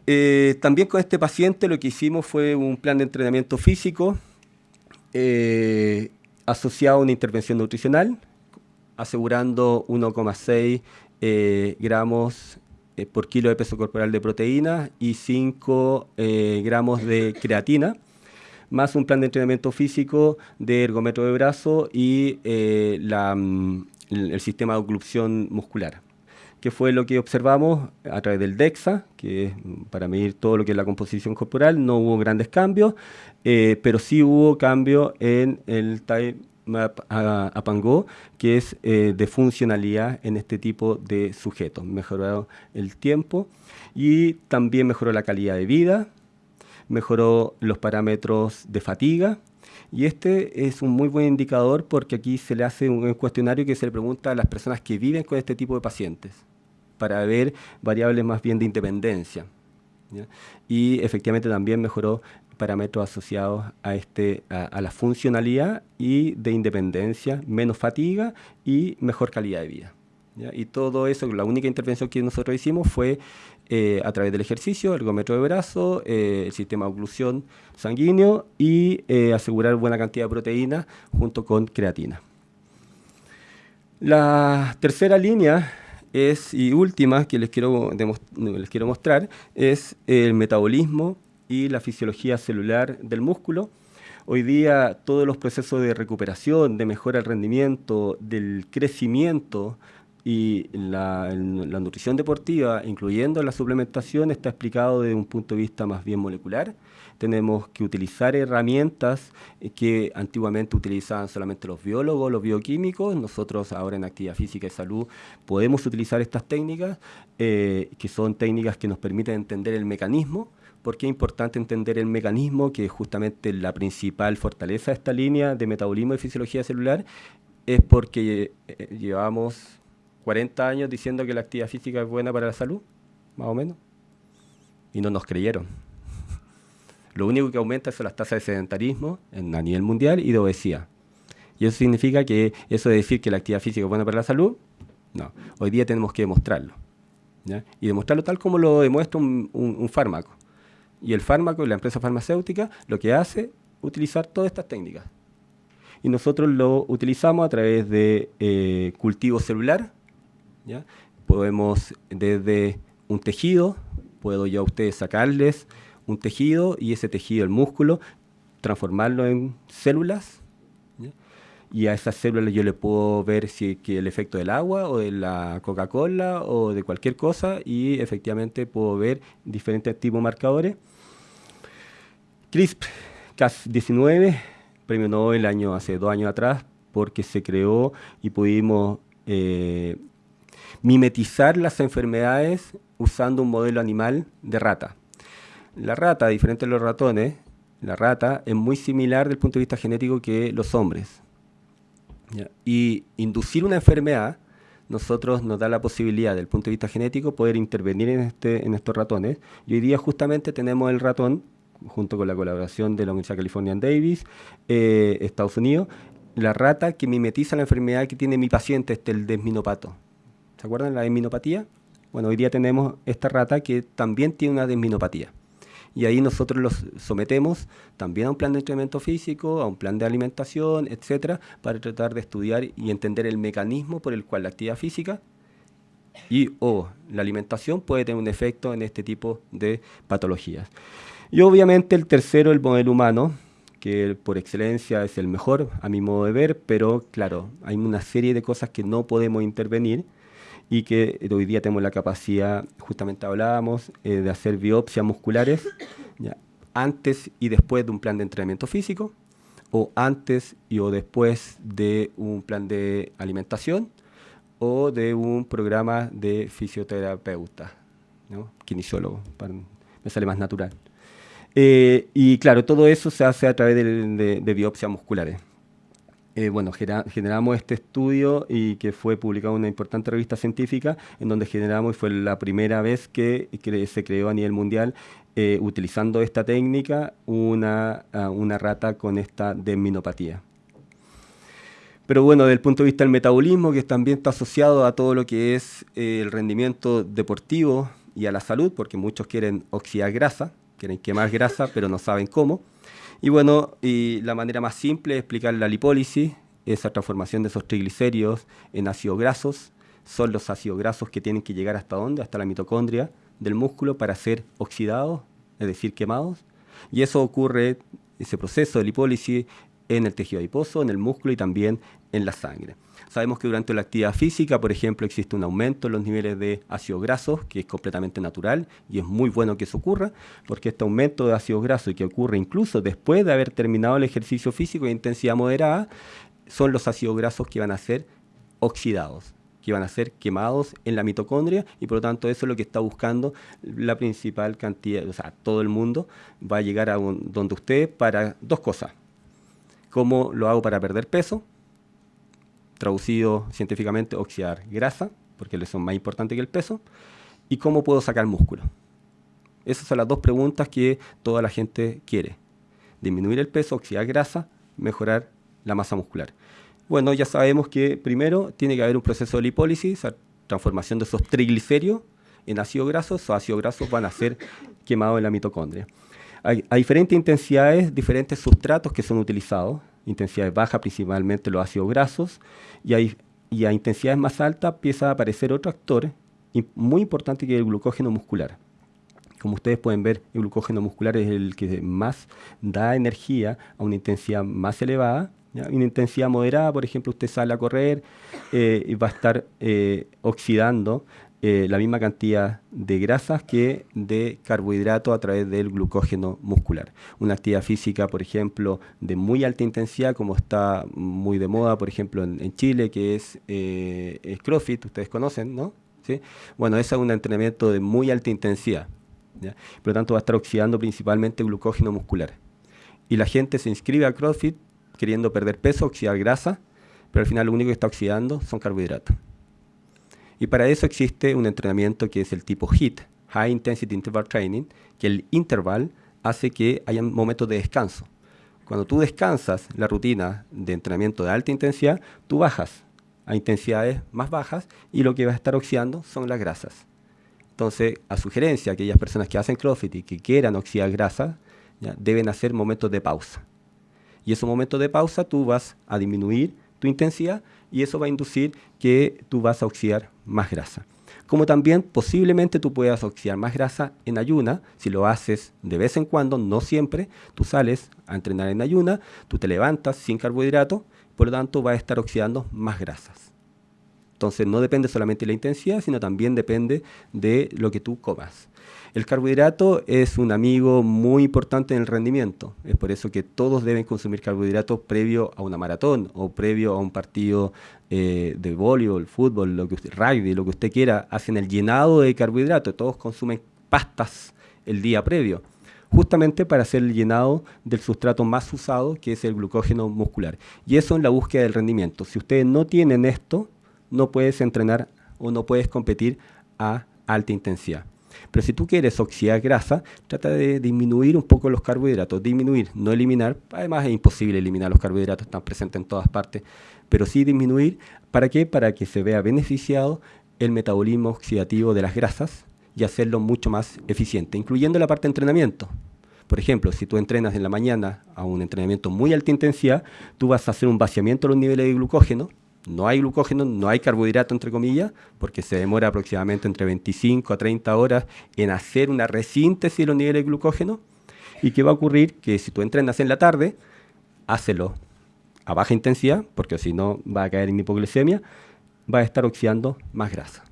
Eh, también con este paciente lo que hicimos fue un plan de entrenamiento físico asociado a una intervención nutricional, asegurando 1,6 gramos eh, por kilo de peso corporal de proteína y 5 eh, gramos de creatina, más un plan de entrenamiento físico de ergómetro de brazo y eh, mm, el sistema de oclusión muscular que fue lo que observamos a través del DEXA, que es para medir todo lo que es la composición corporal, no hubo grandes cambios, pero sí hubo cambio en el time a, Pango, que es eh, de funcionalidad en este tipo de sujetos. Mejoró el tiempo y también mejoró la calidad de vida, mejoró los parámetros de fatiga. Y este es un muy buen indicador porque aquí se le hace un cuestionario que se le pregunta a las personas que viven con este tipo de pacientes para ver variables más bien de independencia. Y efectivamente también mejoró parámetros asociados a, este, a, la funcionalidad y de independencia, menos fatiga y mejor calidad de vida. Y todo eso, la única intervención que nosotros hicimos fue eh, a través del ejercicio, ergómetro de brazo, eh, el sistema de oclusión sanguíneo y eh, asegurar buena cantidad de proteína junto con creatina. La tercera línea es, y última que les quiero, les quiero mostrar es el metabolismo y la fisiología celular del músculo. Hoy día todos los procesos de recuperación, de mejora del rendimiento, del crecimiento y la, nutrición deportiva, incluyendo la suplementación, está explicado desde un punto de vista más bien molecular. Tenemos que utilizar herramientas que antiguamente utilizaban solamente los biólogos, los bioquímicos. Nosotros ahora en actividad física y salud podemos utilizar estas técnicas, eh, que son técnicas que nos permiten entender el mecanismo, porque es importante entender el mecanismo, que es justamente la principal fortaleza de esta línea de metabolismo y fisiología celular, es porque eh, llevamos 40 años diciendo que la actividad física es buena para la salud, más o menos, y no nos creyeron. <laughs> Lo único que aumenta son las tasas de sedentarismo en, a nivel mundial y de obesidad. Y eso significa que eso de decir que la actividad física es buena para la salud, no. Hoy día tenemos que demostrarlo. Y demostrarlo tal como lo demuestra un, fármaco. Y el fármaco y la empresa farmacéutica lo que hace utilizar todas estas técnicas. Y nosotros lo utilizamos a través de eh, cultivo celular, Podemos desde un tejido, puedo yo a ustedes sacarles un tejido y ese tejido, el músculo, transformarlo en células. Y a esas células yo le puedo ver si el efecto del agua o de la Coca-Cola o de cualquier cosa y efectivamente puedo ver diferentes tipos de marcadores. CRISP Cas19, premio Nobel año, hace dos años atrás, porque se creó y pudimos eh, mimetizar las enfermedades usando un modelo animal de rata. La rata, diferente de los ratones, la rata es muy similar desde el punto de vista genético que los hombres. Y inducir una enfermedad, nosotros nos da la posibilidad, desde el punto de vista genético, poder intervenir en, este, en estos ratones. Y hoy día justamente tenemos el ratón, junto con la colaboración de la Universidad California Davis, eh, Estados Unidos, la rata que mimetiza la enfermedad que tiene mi paciente, este, el desminopato. ¿Se acuerdan la desminopatía? Bueno, hoy día tenemos esta rata que también tiene una desminopatía. Y ahí nosotros los sometemos también a un plan de entrenamiento físico, a un plan de alimentación, etcétera, para tratar de estudiar y entender el mecanismo por el cual la actividad física y o la alimentación puede tener un efecto en este tipo de patologías. Y obviamente el tercero, el modelo humano, que por excelencia es el mejor a mi modo de ver, pero claro, hay una serie de cosas que no podemos intervenir y que hoy día tenemos la capacidad, justamente hablábamos, eh, de hacer biopsias musculares antes y después de un plan de entrenamiento físico, o antes y o después de un plan de alimentación, o de un programa de fisioterapeuta, ¿no? kinesiólogo, me sale más natural. Eh, y claro, todo eso se hace a través de, de biopsias musculares. Eh, bueno, generamos este estudio y que fue publicado en una importante revista científica, en donde generamos y fue la primera vez que, se creó a nivel mundial, eh, utilizando esta técnica, una, una rata con esta desminopatía. Pero bueno, desde el punto de vista del metabolismo, que también está asociado a todo lo que es eh, el rendimiento deportivo y a la salud, porque muchos quieren oxidar grasa, quieren quemar grasa, pero no saben cómo. Y bueno, y la manera más simple de explicar la lipólisis, esa transformación de esos triglicéridos en ácidos grasos, son los ácidos grasos que tienen que llegar hasta dónde, hasta la mitocondria del músculo para ser oxidados, es decir, quemados. Y eso ocurre, ese proceso de lipólisis, en el tejido adiposo, en el músculo y también en la sangre. Sabemos que durante la actividad física, por ejemplo, existe un aumento en los niveles de ácidos grasos, que es completamente natural y es muy bueno que eso ocurra, porque este aumento de ácidos grasos que ocurre incluso después de haber terminado el ejercicio físico de intensidad moderada, son los ácidos grasos que van a ser oxidados que van a ser quemados en la mitocondria y por lo tanto eso es lo que está buscando la principal cantidad, o sea, todo el mundo va a llegar a donde usted para dos cosas. ¿Cómo lo hago para perder peso? Traducido científicamente, oxidar grasa, porque son más importantes que el peso, y cómo puedo sacar músculo. Esas son las dos preguntas que toda la gente quiere. Disminuir el peso, oxidar grasa, mejorar la masa muscular. Bueno, ya sabemos que primero tiene que haber un proceso de lipólisis, transformación de esos triglicéridos en ácidos grasos, esos ácidos grasos van a ser quemados en la mitocondria. Hay, diferentes intensidades, diferentes sustratos que son utilizados, intensidades bajas principalmente los ácidos grasos, y, y a intensidades más altas empieza a aparecer otro actor muy importante que es el glucógeno muscular. Como ustedes pueden ver, el glucógeno muscular es el que más da energía a una intensidad más elevada. Una intensidad moderada, por ejemplo, usted sale a correr eh, y va a estar eh, oxidando eh, la misma cantidad de grasas que de carbohidratos a través del glucógeno muscular. Una actividad física, por ejemplo, de muy alta intensidad, como está muy de moda, por ejemplo, en, Chile, que es, eh, CrossFit, ustedes conocen, ¿no? ¿Sí? Bueno, ese es un entrenamiento de muy alta intensidad. Por lo tanto, va a estar oxidando principalmente glucógeno muscular. Y la gente se inscribe a CrossFit queriendo perder peso, oxidar grasa, pero al final lo único que está oxidando son carbohidratos. Y para eso existe un entrenamiento que es el tipo HIIT, High Intensity Interval Training, que el interval hace que haya momentos de descanso. Cuando tú descansas la rutina de entrenamiento de alta intensidad, tú bajas a intensidades más bajas y lo que va a estar oxidando son las grasas. Entonces, a sugerencia, aquellas personas que hacen CrossFit y que quieran oxidar grasa, deben hacer momentos de pausa. Y esos momentos de pausa tú vas a disminuir tu intensidad y eso va a inducir que tú vas a oxidar más grasa. Como también posiblemente tú puedas oxidar más grasa en ayuna, si lo haces de vez en cuando, no siempre, tú sales a entrenar en ayuna, tú te levantas sin carbohidrato, por lo tanto vas a estar oxidando más grasas. Entonces no depende solamente de la intensidad, sino también depende de lo que tú comas. El carbohidrato es un amigo muy importante en el rendimiento. Es por eso que todos deben consumir carbohidratos previo a una maratón o previo a un partido eh, de voleibol, fútbol, lo que usted, rugby, lo que usted quiera. Hacen el llenado de carbohidratos. Todos consumen pastas el día previo justamente para hacer el llenado del sustrato más usado, que es el glucógeno muscular. Y eso en la búsqueda del rendimiento. Si ustedes no tienen esto, no puedes entrenar o no puedes competir a alta intensidad. Pero si tú quieres oxidar grasa, trata de disminuir un poco los carbohidratos, disminuir, no eliminar. Además es imposible eliminar los carbohidratos, están presentes en todas partes, pero sí disminuir. ¿Para qué? Para que se vea beneficiado el metabolismo oxidativo de las grasas y hacerlo mucho más eficiente, incluyendo la parte de entrenamiento. Por ejemplo, si tú entrenas en la mañana a un entrenamiento muy alta intensidad, tú vas a hacer un vaciamiento de los niveles de glucógeno no hay glucógeno, no hay carbohidrato, entre comillas, porque se demora aproximadamente entre 25 a 30 horas en hacer una resíntesis de los niveles de glucógeno. ¿Y qué va a ocurrir? Que si tú entrenas en la tarde, hácelo a baja intensidad, porque si no va a caer en hipoglucemia, va a estar oxidando más grasa.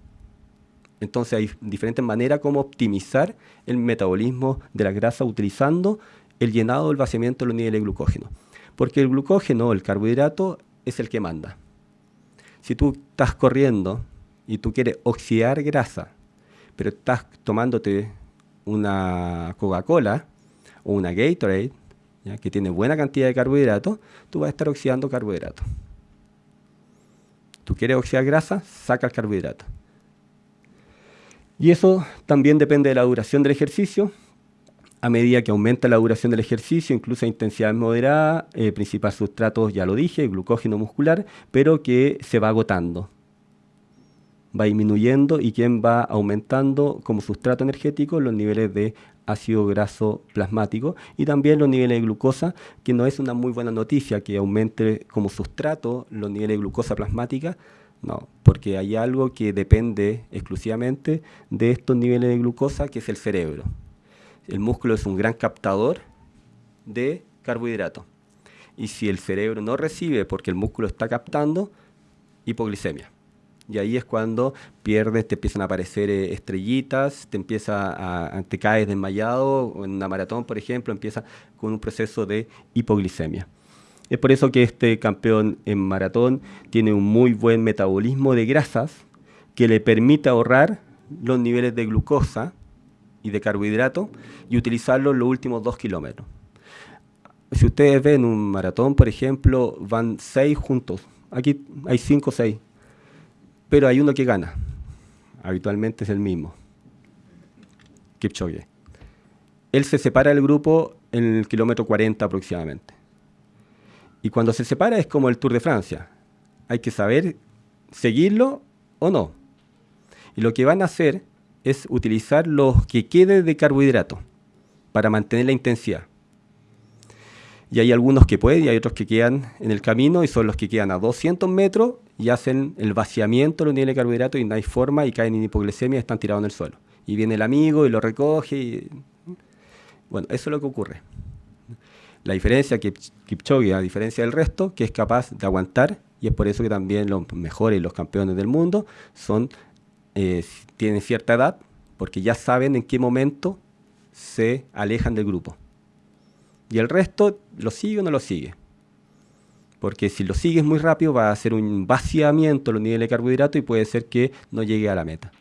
Entonces hay diferentes maneras como optimizar el metabolismo de la grasa utilizando el llenado del vaciamiento de los niveles de glucógeno. Porque el glucógeno, el carbohidrato, es el que manda. Si tú estás corriendo y tú quieres oxidar grasa, pero estás tomándote una Coca-Cola o una Gatorade, que tiene buena cantidad de carbohidratos, tú vas a estar oxidando carbohidratos. Tú quieres oxidar grasa, saca el carbohidrato. Y eso también depende de la duración del ejercicio, a medida que aumenta la duración del ejercicio, incluso a intensidad moderada, eh, principal sustrato, ya lo dije, glucógeno muscular, pero que se va agotando. Va disminuyendo y quien va aumentando como sustrato energético los niveles de ácido graso plasmático y también los niveles de glucosa, que no es una muy buena noticia que aumente como sustrato los niveles de glucosa plasmática, no, porque hay algo que depende exclusivamente de estos niveles de glucosa, que es el cerebro el músculo es un gran captador de carbohidratos. Y si el cerebro no recibe porque el músculo está captando, hipoglicemia. Y ahí es cuando pierdes, te empiezan a aparecer eh, estrellitas, te empieza a, te caes desmayado, en una maratón, por ejemplo, empieza con un proceso de hipoglicemia. Es por eso que este campeón en maratón tiene un muy buen metabolismo de grasas que le permite ahorrar los niveles de glucosa y de carbohidrato y utilizarlo los últimos dos kilómetros. Si ustedes ven un maratón, por ejemplo, van seis juntos. Aquí hay cinco o seis. Pero hay uno que gana. Habitualmente es el mismo. Kipchoge. Él se separa del grupo en el kilómetro 40 aproximadamente. Y cuando se separa es como el Tour de Francia. hay que saber seguirlo o no. Y lo que van a hacer es utilizar los que quede de carbohidrato para mantener la intensidad. Y hay algunos que pueden y hay otros que quedan en el camino y son los que quedan a 200 metros y hacen el vaciamiento de los niveles de carbohidratos y no hay forma y caen en hipoglucemia y están tirados en el suelo. Y viene el amigo y lo recoge. Y... Bueno, eso es lo que ocurre. La diferencia que Kipchoge, a diferencia del resto, que es capaz de aguantar, y es por eso que también los mejores y los campeones del mundo son, eh, tienen cierta edad, porque ya saben en qué momento se alejan del grupo. Y el resto lo sigue o no lo sigue. Porque si lo sigues muy rápido va a hacer un vaciamiento de los niveles de carbohidratos y puede ser que no llegue a la meta.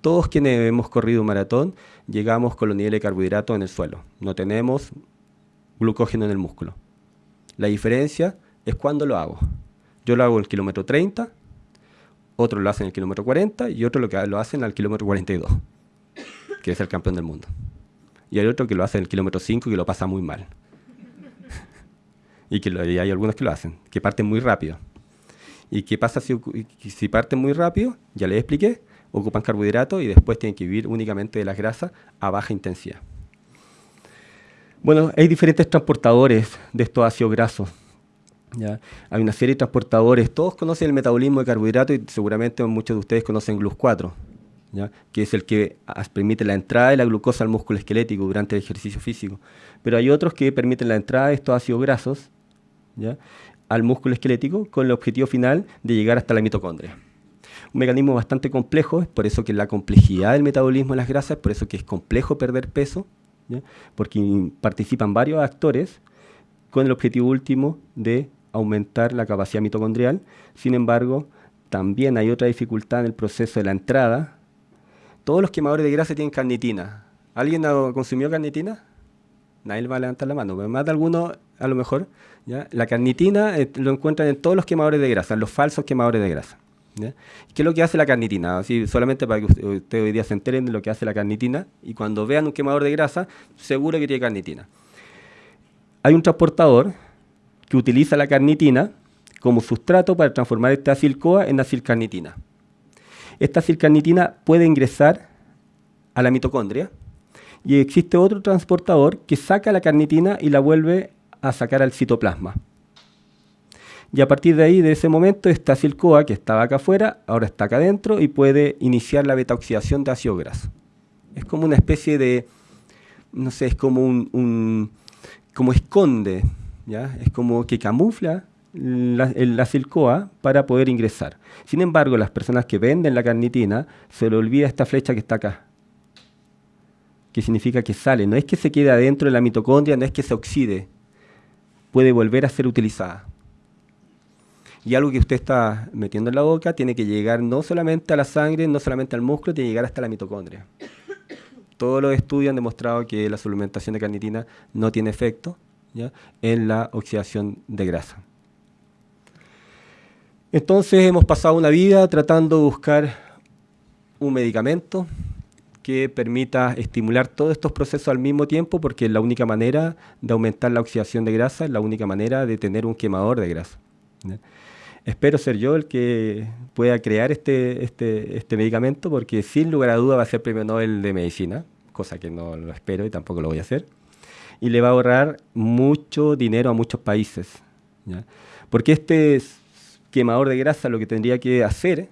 Todos quienes hemos corrido un maratón llegamos con los niveles de carbohidratos en el suelo. No tenemos glucógeno en el músculo. La diferencia es cuando lo hago. Yo lo hago el kilómetro 30, otros lo hacen en el kilómetro 40 y otros lo, lo hacen al kilómetro 42, que es el campeón del mundo. Y hay otro que lo hace en el kilómetro 5 y que lo pasa muy mal. <laughs> y que hay algunos que lo hacen, que parten muy rápido. ¿Y qué pasa si, si parten muy rápido? Ya les expliqué, ocupan carbohidratos y después tienen que vivir únicamente de las grasas a baja intensidad. Bueno, hay diferentes transportadores de estos ácidos grasos. Hay una serie de transportadores, todos conocen el metabolismo de carbohidratos y seguramente muchos de ustedes conocen GLUS4, ¿ya? que es el que permite la entrada de la glucosa al músculo esquelético durante el ejercicio físico. Pero hay otros que permiten la entrada de estos ácidos grasos ¿ya? al músculo esquelético con el objetivo final de llegar hasta la mitocondria. Un mecanismo bastante complejo, es por eso que la complejidad del metabolismo de las grasas, es por eso que es complejo perder peso, porque participan varios actores con el objetivo último de aumentar la capacidad mitocondrial. Sin embargo, también hay otra dificultad en el proceso de la entrada. Todos los quemadores de grasa tienen carnitina. ¿Alguien ha carnitina? Nadie va a levantar la mano, más de a lo mejor. La carnitina eh, lo encuentran en todos los quemadores de grasa, en los falsos quemadores de grasa. ¿Qué es lo que hace la carnitina? Así, solamente para que ustedes usted hoy día se enteren de lo que hace la carnitina y cuando vean un quemador de grasa, seguro que tiene carnitina. Hay un transportador que utiliza la carnitina como sustrato para transformar esta acil-CoA en acilcarnitina. Esta acilcarnitina puede ingresar a la mitocondria y existe otro transportador que saca la carnitina y la vuelve a sacar al citoplasma. Y a partir de ahí, de ese momento, esta acil-CoA que estaba acá afuera, ahora está acá adentro y puede iniciar la beta-oxidación de ácido graso. Es como una especie de, no sé, es como un, como esconde, ¿ya? Es como que camufla la, el acil-CoA para poder ingresar. Sin embargo, las personas que venden la carnitina, se le olvida esta flecha que está acá, que significa que sale. No es que se quede adentro de la mitocondria, no es que se oxide, puede volver a ser utilizada. Y algo que usted está metiendo en la boca tiene que llegar no solamente a la sangre, no solamente al músculo, tiene que llegar hasta la mitocondria. Todos los estudios han demostrado que la suplementación de carnitina no tiene efecto en la oxidación de grasa. Entonces hemos pasado una vida tratando de buscar un medicamento que permita estimular todos estos procesos al mismo tiempo porque es la única manera de aumentar la oxidación de grasa, es la única manera de tener un quemador de grasa espero ser yo el que pueda crear este, este, este medicamento porque sin lugar a duda va a ser premio Nobel de Medicina, cosa que no lo espero y tampoco lo voy a hacer. Y le va a ahorrar mucho dinero a muchos países. Porque este quemador de grasa lo que tendría que hacer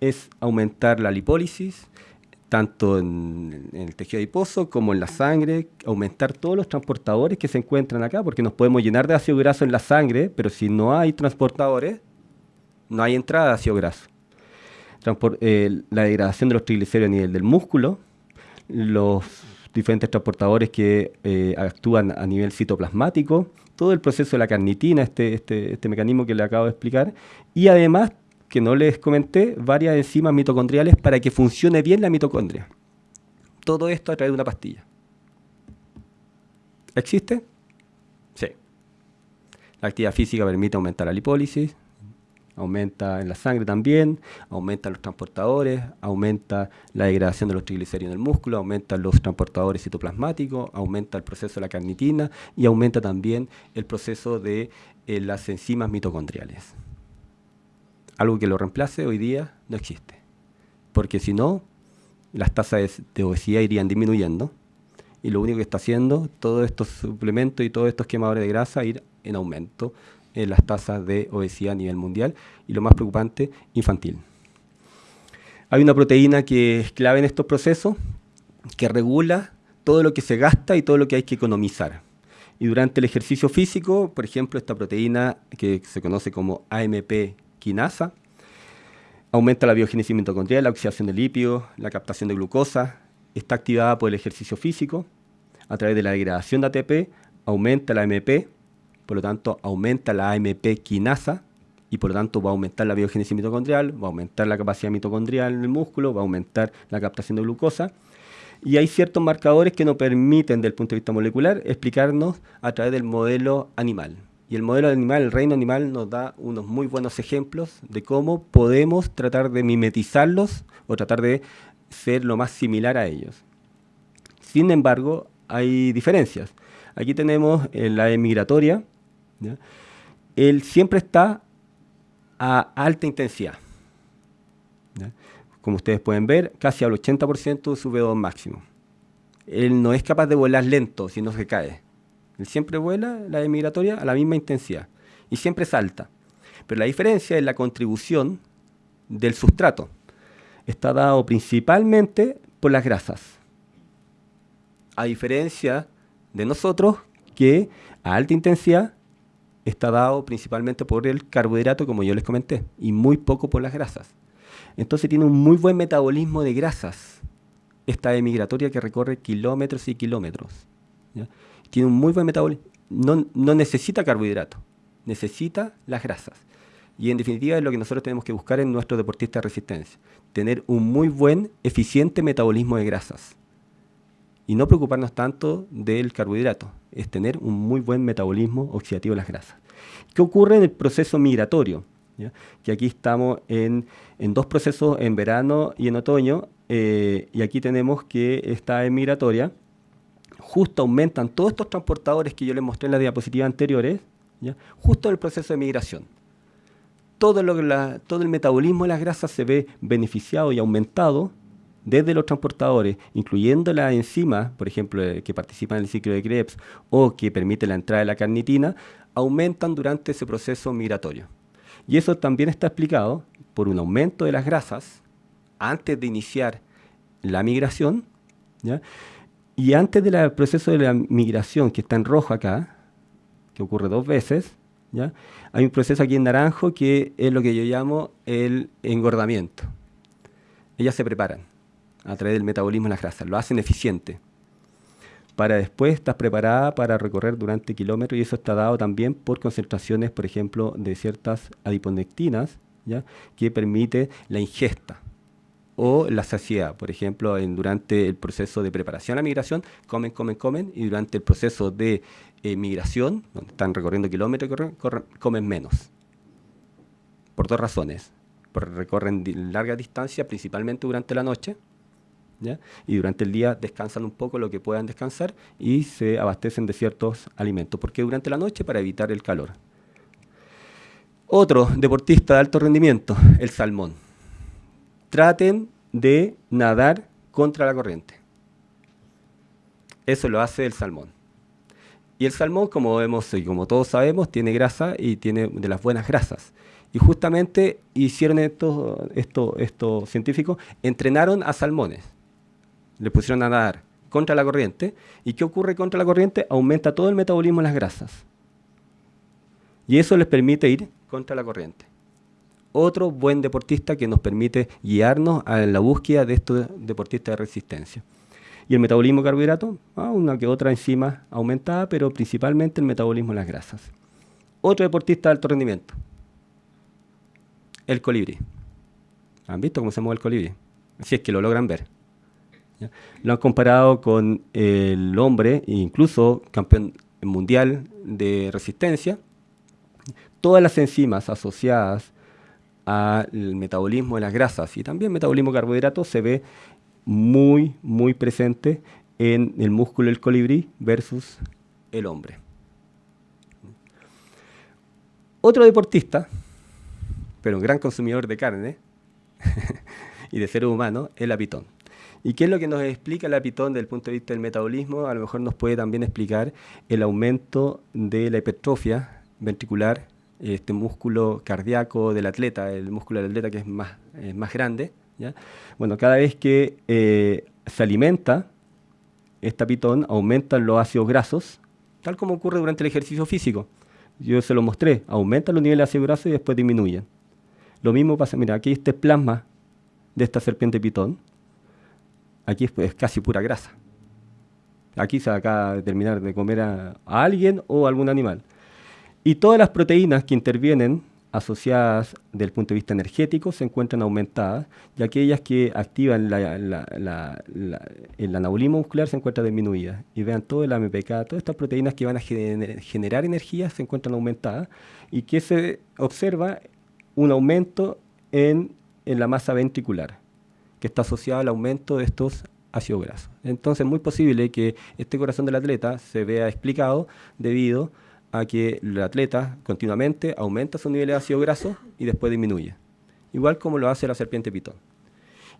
es aumentar la lipólisis, tanto en, en, el tejido adiposo como en la sangre, aumentar todos los transportadores que se encuentran acá, porque nos podemos llenar de ácido graso en la sangre, pero si no hay transportadores, no hay entrada de ácido graso. Eh, la degradación de los triglicéridos a nivel del músculo, los diferentes transportadores que eh, actúan a nivel citoplasmático, todo el proceso de la carnitina, este, este, este mecanismo que le acabo de explicar, y además, que no les comenté, varias enzimas mitocondriales para que funcione bien la mitocondria. Todo esto a través de una pastilla. ¿Existe? Sí. La actividad física permite aumentar la lipólisis, aumenta en la sangre también, aumenta los transportadores, aumenta la degradación de los triglicéridos en el músculo, aumenta los transportadores citoplasmáticos, aumenta el proceso de la carnitina y aumenta también el proceso de eh, las enzimas mitocondriales. algo que lo reemplace hoy día no existe. Porque si no, las tasas de obesidad irían disminuyendo y lo único que está haciendo todos estos suplementos y todos estos quemadores de grasa ir en aumento en las tasas de obesidad a nivel mundial y lo más preocupante, infantil. Hay una proteína que es clave en estos procesos que regula todo lo que se gasta y todo lo que hay que economizar. Y durante el ejercicio físico, por ejemplo, esta proteína que se conoce como AMP quinasa, aumenta la biogénesis mitocondrial, la oxidación de lípidos, la captación de glucosa, está activada por el ejercicio físico, a través de la degradación de ATP, aumenta la AMP, por lo tanto aumenta la AMP quinasa, y por lo tanto va a aumentar la biogénesis mitocondrial, va a aumentar la capacidad mitocondrial en el músculo, va a aumentar la captación de glucosa. Y hay ciertos marcadores que nos permiten, desde el punto de vista molecular, explicarnos a través del modelo animal. Y el modelo animal, el reino animal, nos da unos muy buenos ejemplos de cómo podemos tratar de mimetizarlos o tratar de ser lo más similar a ellos. Sin embargo, hay diferencias. Aquí tenemos la Él siempre está a alta intensidad. Como ustedes pueden ver, casi al 80% de su V2 máximo. Él no es capaz de volar lento, sino que cae. Él siempre vuela la emigratoria a la misma intensidad y siempre salta. Pero la diferencia es la contribución del sustrato está dado principalmente por las grasas. A diferencia de nosotros, que a alta intensidad está dado principalmente por el carbohidrato, como yo les comenté, y muy poco por las grasas. Entonces tiene un muy buen metabolismo de grasas, esta emigratoria que recorre kilómetros y kilómetros. Tiene un muy buen metabolismo, no, no necesita carbohidrato, necesita las grasas. Y en definitiva es lo que nosotros tenemos que buscar en nuestro deportista de resistencia. Tener un muy buen, eficiente metabolismo de grasas. Y no preocuparnos tanto del carbohidrato. Es tener un muy buen metabolismo oxidativo de las grasas. ¿Qué ocurre en el proceso migratorio? Que aquí estamos en, dos procesos, en verano y en otoño. Eh, y aquí tenemos que esta en migratoria. Justo aumentan todos estos transportadores que yo les mostré en las diapositivas anteriores. Justo en el proceso de migración todo, el metabolismo de las grasas se ve beneficiado y aumentado desde los transportadores, incluyendo las enzimas, por ejemplo, eh, que participan en el ciclo de Krebs o que permiten la entrada de la carnitina, aumentan durante ese proceso migratorio. Y eso también está explicado por un aumento de las grasas antes de iniciar la migración, y antes del proceso de la migración, que está en rojo acá, que ocurre dos veces, hay un proceso aquí en naranjo que es lo que yo llamo el engordamiento. Ellas se preparan a través del metabolismo de las grasas, lo hacen eficiente. Para después estar preparada para recorrer durante kilómetros y eso está dado también por concentraciones, por ejemplo, de ciertas adiponectinas, ¿ya? que permite la ingesta o la saciedad. Por ejemplo, durante el proceso de preparación a migración, comen, comen, comen, y durante el proceso de eh, migración, donde están recorriendo kilómetros, comen menos. Por dos razones. Porque recorren larga distancia, principalmente durante la noche, y durante el día descansan un poco lo que puedan descansar y se abastecen de ciertos alimentos. porque durante la noche? Para evitar el calor. Otro deportista de alto rendimiento, el salmón. Traten de nadar contra la corriente. Eso lo hace el salmón. Y el salmón, como vemos y como todos sabemos, tiene grasa y tiene de las buenas grasas. Y justamente hicieron estos, estos científicos, entrenaron a salmones. Le pusieron a nadar contra la corriente. ¿Y qué ocurre contra la corriente? Aumenta todo el metabolismo de las grasas. Y eso les permite ir contra la corriente. Otro buen deportista que nos permite guiarnos a la búsqueda de estos deportistas de resistencia. Y el metabolismo de carbohidratos, ah, una que otra enzima aumentada, pero principalmente el metabolismo de las grasas. Otro deportista de alto rendimiento, el colibrí. ¿Han visto cómo se mueve el colibrí? Si es que lo logran ver. Lo han comparado con el hombre, incluso campeón mundial de resistencia. Todas las enzimas asociadas al metabolismo de las grasas y también metabolismo de carbohidratos se ve muy, muy presente en el músculo del colibrí versus el hombre. Otro deportista pero un gran consumidor de carne <laughs> y de seres humanos, es la pitón. ¿Y qué es lo que nos explica la pitón desde el punto de vista del metabolismo? A lo mejor nos puede también explicar el aumento de la hipertrofia ventricular, este músculo cardíaco del atleta, el músculo del atleta que es más, más grande. Bueno, cada vez que eh, se alimenta, esta pitón aumentan los ácidos grasos, tal como ocurre durante el ejercicio físico. Yo se lo mostré, aumentan los niveles de ácidos grasos y después disminuyen. Lo mismo pasa, mira, aquí este plasma de esta serpiente pitón, aquí es, casi pura grasa. Aquí se acaba de terminar de comer a, alguien o a algún animal. Y todas las proteínas que intervienen asociadas desde el punto de vista energético se encuentran aumentadas y aquellas que activan el anabolismo muscular se encuentran disminuidas. Y vean todo el AMPK, todas estas proteínas que van a generar energía se encuentran aumentadas y que se observa un aumento en, en la masa ventricular, que está asociado al aumento de estos ácidos grasos. Entonces es muy posible que este corazón del atleta se vea explicado debido a que el atleta continuamente aumenta su nivel de ácido graso y después disminuye. Igual como lo hace la serpiente pitón.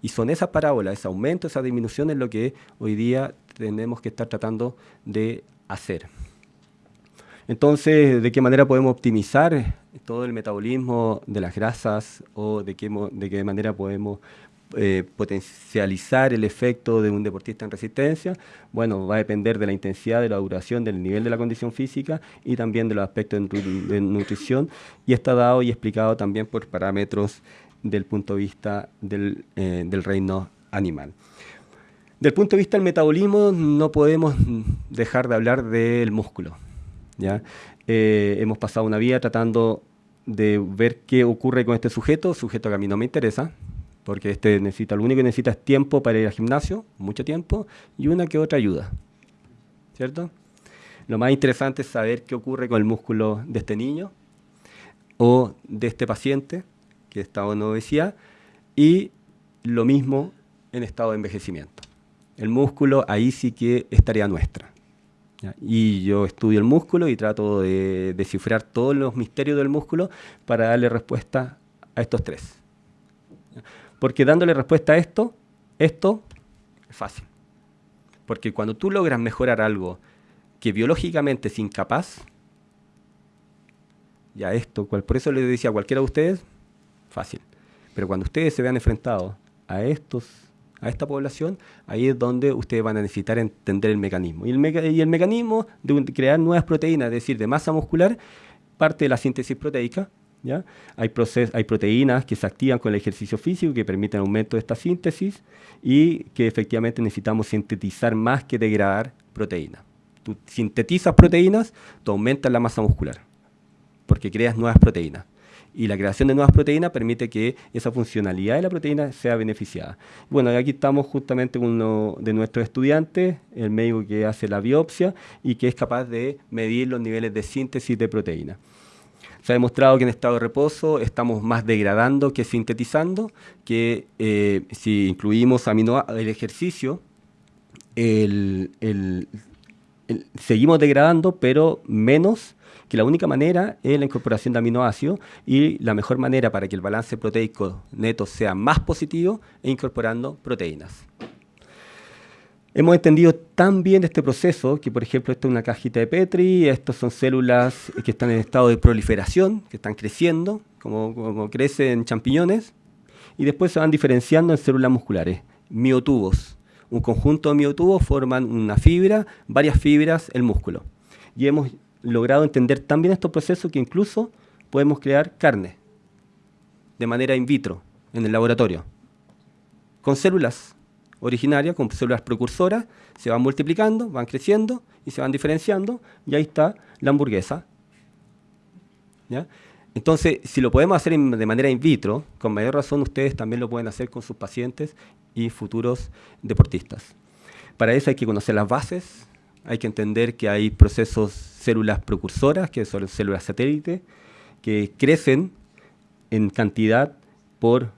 Y son esas parábolas, ese aumento, esa disminución es lo que hoy día tenemos que estar tratando de hacer. Entonces, ¿de qué manera podemos optimizar todo el metabolismo de las grasas o de qué, de qué manera podemos eh, potencializar el efecto de un deportista en resistencia, bueno, va a depender de la intensidad, de la duración, del nivel de la condición física y también de los aspectos de, nutrición y está dado y explicado también por parámetros del punto de vista del, eh, reino animal. Del punto de vista del metabolismo no podemos dejar de hablar del músculo. ¿ya? Eh, hemos pasado una vida tratando de ver qué ocurre con este sujeto, sujeto que a mí no me interesa, porque este necesita, lo único que necesita es tiempo para ir al gimnasio, mucho tiempo, y una que otra ayuda. ¿Cierto? Lo más interesante es saber qué ocurre con el músculo de este niño o de este paciente que está en obesidad y lo mismo en estado de envejecimiento. El músculo ahí sí que es tarea nuestra. Y yo estudio el músculo y trato de descifrar todos los misterios del músculo para darle respuesta a estos tres. Porque dándole respuesta a esto, esto es fácil. Porque cuando tú logras mejorar algo que biológicamente es incapaz, ya esto, por eso les decía a cualquiera de ustedes, fácil. Pero cuando ustedes se vean enfrentados a estos, a esta población, ahí es donde ustedes van a necesitar entender el mecanismo. Y el, y el mecanismo de crear nuevas proteínas, es decir, de masa muscular, parte de la síntesis proteica, hay, hay proteínas que se activan con el ejercicio físico que permiten aumento de esta síntesis y que efectivamente necesitamos sintetizar más que degradar proteínas. Tú sintetizas proteínas, tú aumentas la masa muscular, porque creas nuevas proteínas. Y la creación de nuevas proteínas permite que esa funcionalidad de la proteína sea beneficiada. Bueno, aquí estamos justamente con uno de nuestros estudiantes, el médico que hace la biopsia y que es capaz de medir los niveles de síntesis de proteínas. Se ha demostrado que en estado de reposo estamos más degradando que sintetizando, que eh, si incluimos amino el ejercicio, seguimos degradando, pero menos que la única manera es la incorporación de aminoácidos y la mejor manera para que el balance proteico neto sea más positivo es incorporando proteínas. Hemos entendido tan bien este proceso que, por ejemplo, esto es una cajita de Petri, estas son células que están en estado de proliferación, que están creciendo, como, crecen champiñones, y después se van diferenciando en células musculares, miotubos. Un conjunto de miotubos forman una fibra, varias fibras, el músculo. Y hemos logrado entender tan bien estos procesos que incluso podemos crear carne de manera in vitro, en el laboratorio, con células originaria con células precursoras, se van multiplicando, van creciendo y se van diferenciando, y ahí está la hamburguesa. Entonces, si lo podemos hacer de manera in vitro, con mayor razón ustedes también lo pueden hacer con sus pacientes y futuros deportistas. Para eso hay que conocer las bases, hay que entender que hay procesos, células precursoras, que son células satélite, que crecen en cantidad por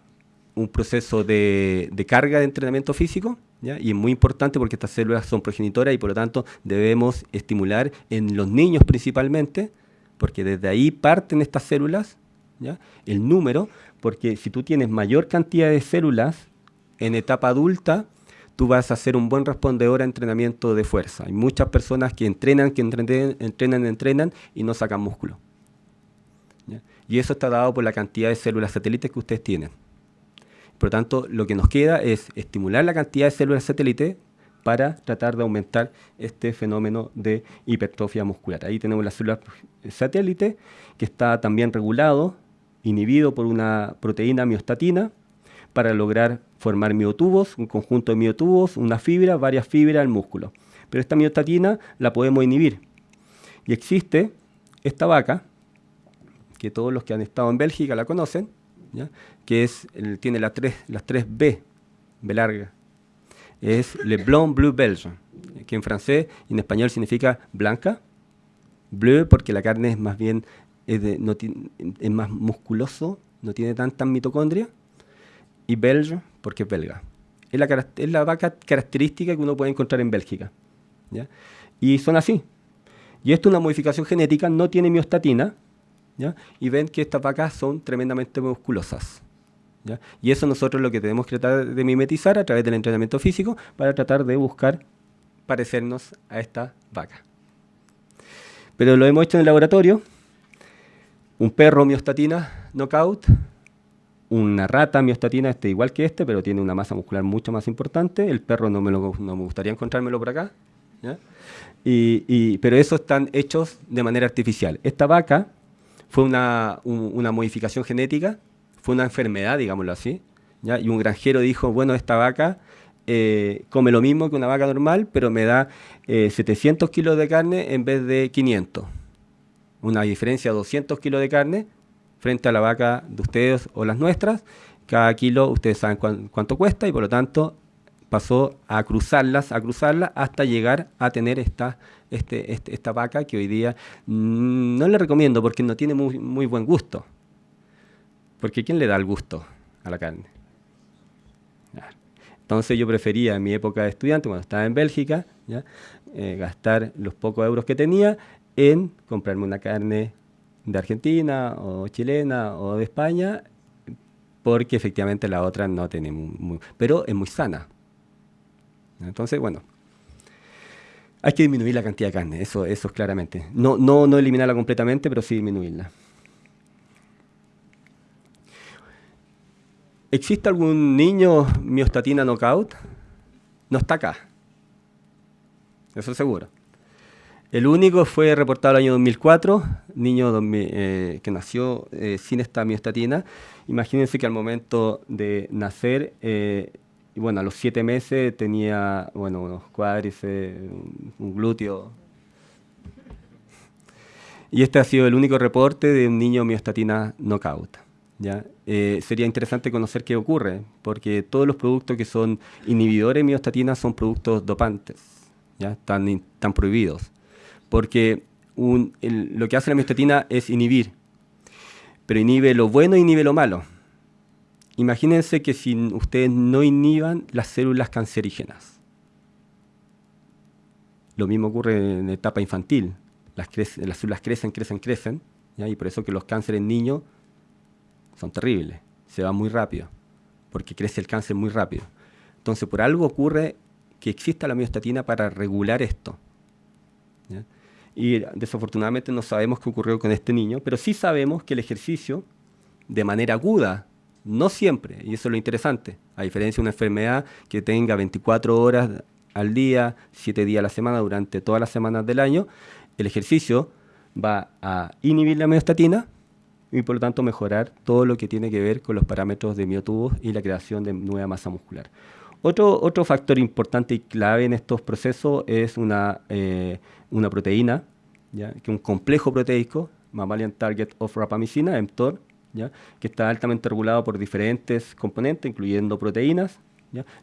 un proceso de, carga de entrenamiento físico, y es muy importante porque estas células son progenitoras y por lo tanto debemos estimular en los niños principalmente, porque desde ahí parten estas células, ¿ya? el número, porque si tú tienes mayor cantidad de células en etapa adulta, tú vas a ser un buen respondedor a entrenamiento de fuerza. Hay muchas personas que entrenan, que entrenan, entrenan, entrenan y no sacan músculo. Y eso está dado por la cantidad de células satélites que ustedes tienen. Por lo tanto, lo que nos queda es estimular la cantidad de células satélites para tratar de aumentar este fenómeno de hipertrofia muscular. Ahí tenemos las células satélite, que está también regulado, inhibido por una proteína miostatina, para lograr formar miotubos, un conjunto de miotubos, una fibra, varias fibras del músculo. Pero esta miostatina la podemos inhibir. Y existe esta vaca, que todos los que han estado en Bélgica la conocen, que es, tiene las tres, las tres B, B larga. Es Le Blanc Bleu Belge, que en francés y en español significa blanca. Bleu porque la carne es más bien, es más musculoso, no tiene tanta mitocondria y belge porque es belga. Es la, es la vaca característica que uno puede encontrar en Bélgica. ¿ya? Y son así. Y esto es una modificación genética, no tiene miostatina, ¿ya? y ven que estas vacas son tremendamente musculosas. ¿ya? Y eso nosotros lo que tenemos que tratar de mimetizar a través del entrenamiento físico para tratar de buscar parecernos a esta vaca. Pero lo hemos hecho en el laboratorio. Un perro miostatina knockout, una rata miostatina este igual que este, pero tiene una masa muscular mucho más importante. El perro no me, lo, no me gustaría encontrármelo por acá. Y, pero esos están hechos de manera artificial. Esta vaca fue una, una modificación genética, fue una enfermedad, digámoslo así. Y un granjero dijo, bueno, esta vaca eh, come lo mismo que una vaca normal, pero me da 700 eh, kilos de carne en vez de 500. Una diferencia de 200 kilos de carne frente a la vaca de ustedes o las nuestras. Cada kilo ustedes saben cuánto cuesta y por lo tanto pasó a cruzarlas, a cruzarlas hasta llegar a tener esta, este, este esta vaca que hoy día mm, no le recomiendo porque no tiene muy, muy buen gusto. Porque ¿quién le da el gusto a la carne? Entonces yo prefería en mi época de estudiante, cuando estaba en Bélgica, eh, gastar los pocos euros que tenía en comprarme una carne de Argentina o chilena o de España, porque efectivamente la otra no tiene muy, pero es muy sana. Entonces, bueno, hay que disminuir la cantidad de carne, eso, eso es claramente. No, no, no eliminarla completamente, pero sí disminuirla. ¿Existe algún niño miostatina knockout? No está acá. Eso seguro. El único fue reportado el año 2004, niño eh, que nació eh, sin esta miostatina. Imagínense que al momento de nacer, eh, y bueno, a los siete meses tenía bueno, unos cuádriceps, un, glúteo. Y este ha sido el único reporte de un niño miostatina knockout. ¿ya? sería interesante conocer qué ocurre, porque todos los productos que son inhibidores de miostatina son productos dopantes, ¿ya? Están, están prohibidos porque lo que hace la miostatina es inhibir, pero inhibe lo bueno e inhibe lo malo. Imagínense que si ustedes no inhiban las células cancerígenas. Lo mismo ocurre en etapa infantil. Las, células crecen, crecen, crecen, y por eso que los cánceres en niños son terribles, se van muy rápido, porque crece el cáncer muy rápido. Entonces, por algo ocurre que exista la miostatina para regular esto y desafortunadamente no sabemos qué ocurrió con este niño, pero sí sabemos que el ejercicio, de manera aguda, no siempre, y eso es lo interesante, a diferencia de una enfermedad que tenga 24 horas al día, 7 días a la semana, durante todas las semanas del año, el ejercicio va a inhibir la miostatina y por lo tanto mejorar todo lo que tiene que ver con los parámetros de miotubos y la creación de nueva masa muscular. Otro, otro factor importante y clave en estos procesos es una, eh, una proteína, ¿ya? que un complejo proteico, Mammalian Target of Rapamycina, mTOR, que está altamente regulado por diferentes componentes, incluyendo proteínas,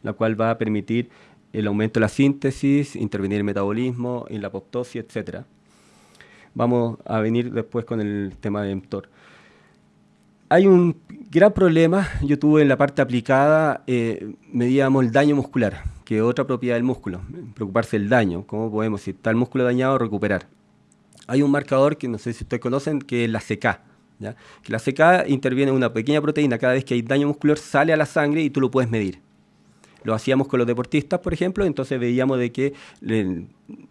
la cual va a permitir el aumento de la síntesis, intervenir el metabolismo, en la apoptosis, etc. Vamos a venir después con el tema de mTOR hay un gran problema, yo tuve en la parte aplicada, eh, medíamos el daño muscular, que es otra propiedad del músculo, preocuparse del daño, cómo podemos, si está el músculo dañado, recuperar. Hay un marcador que no sé si ustedes conocen, que es la CK, Que la CK interviene una pequeña proteína cada vez que hay daño muscular, sale a la sangre y tú lo puedes medir. Lo hacíamos con los deportistas, por ejemplo, entonces veíamos de que el,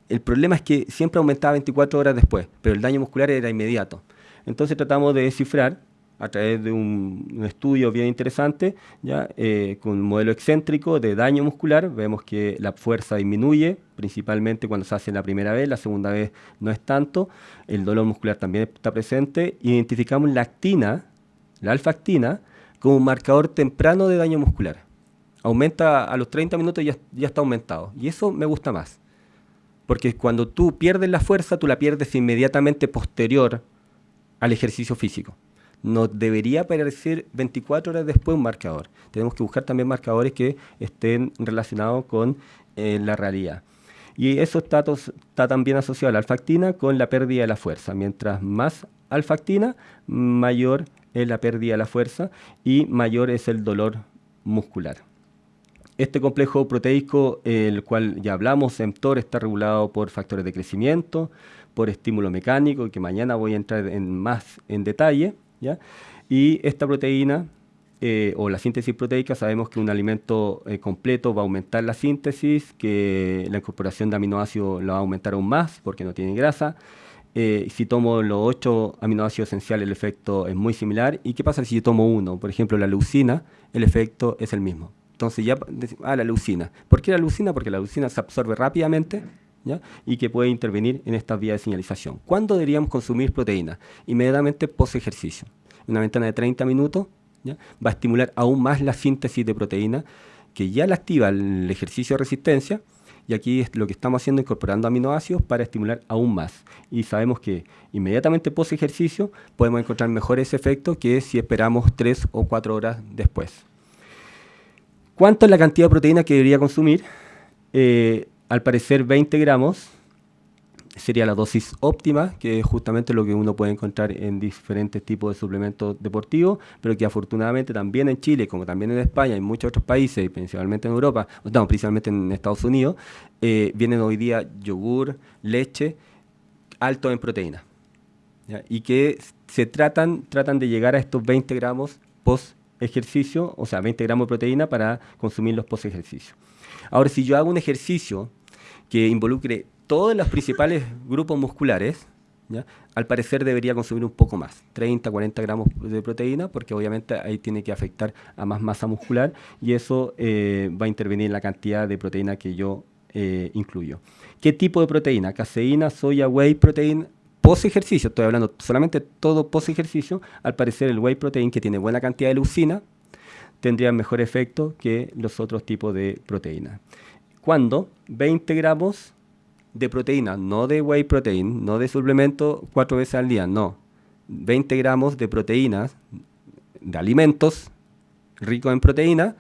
el problema es que siempre aumentaba 24 horas después, pero el daño muscular era inmediato. Entonces tratamos de descifrar a través de un, estudio bien interesante, ¿ya? Eh, con un modelo excéntrico de daño muscular, vemos que la fuerza disminuye, principalmente cuando se hace la primera vez, la segunda vez no es tanto, el dolor muscular también está presente, identificamos la actina, la alfa-actina, como un marcador temprano de daño muscular. Aumenta a los 30 minutos y ya, ya está aumentado, y eso me gusta más. Porque cuando tú pierdes la fuerza, tú la pierdes inmediatamente posterior al ejercicio físico nos debería aparecer 24 horas después un marcador. Tenemos que buscar también marcadores que estén relacionados con eh, la realidad. Y eso está, también asociado a la alfactina con la pérdida de la fuerza. Mientras más alfactina, mayor es la pérdida de la fuerza y mayor es el dolor muscular. Este complejo proteico, el cual ya hablamos, mTOR, está regulado por factores de crecimiento, por estímulo mecánico, que mañana voy a entrar en más en detalle. Y esta proteína eh, o la síntesis proteica, sabemos que un alimento eh, completo va a aumentar la síntesis, que la incorporación de aminoácidos la va a aumentar aún más porque no tiene grasa. Eh, si tomo los ocho aminoácidos esenciales, el efecto es muy similar. ¿Y qué pasa si yo tomo uno? Por ejemplo, la leucina, el efecto es el mismo. Entonces ya, ah, la leucina. ¿Por qué la leucina? Porque la leucina se absorbe rápidamente y que puede intervenir en esta vía de señalización. ¿Cuándo deberíamos consumir proteína? Inmediatamente post ejercicio. Una ventana de 30 minutos va a estimular aún más la síntesis de proteína que ya la activa el ejercicio de resistencia y aquí es lo que estamos haciendo incorporando aminoácidos para estimular aún más. Y sabemos que inmediatamente post ejercicio podemos encontrar mejores efectos que si esperamos 3 o 4 horas después. ¿Cuánto es la cantidad de proteína que debería consumir? Eh, al parecer 20 gramos sería la dosis óptima, que es justamente lo que uno puede encontrar en diferentes tipos de suplementos deportivos, pero que afortunadamente también en Chile, como también en España y en muchos otros países, principalmente en Europa, no, principalmente en Estados Unidos, eh, vienen hoy día yogur, leche, alto en proteína. Y que se tratan, tratan de llegar a estos 20 gramos post ejercicio, o sea, 20 gramos de proteína para consumirlos post ejercicio. Ahora, si yo hago un ejercicio que involucre todos los principales grupos musculares, al parecer debería consumir un poco más, 30, 40 gramos de proteína, porque obviamente ahí tiene que afectar a más masa muscular y eso eh, va a intervenir en la cantidad de proteína que yo eh, incluyo. ¿Qué tipo de proteína? Caseína, soya, whey protein, post ejercicio, estoy hablando solamente todo post ejercicio, al parecer el whey protein que tiene buena cantidad de leucina tendría mejor efecto que los otros tipos de proteína cuando 20 gramos de proteína, no de whey protein, no de suplemento cuatro veces al día, no. 20 gramos de proteínas, de alimentos ricos en proteína,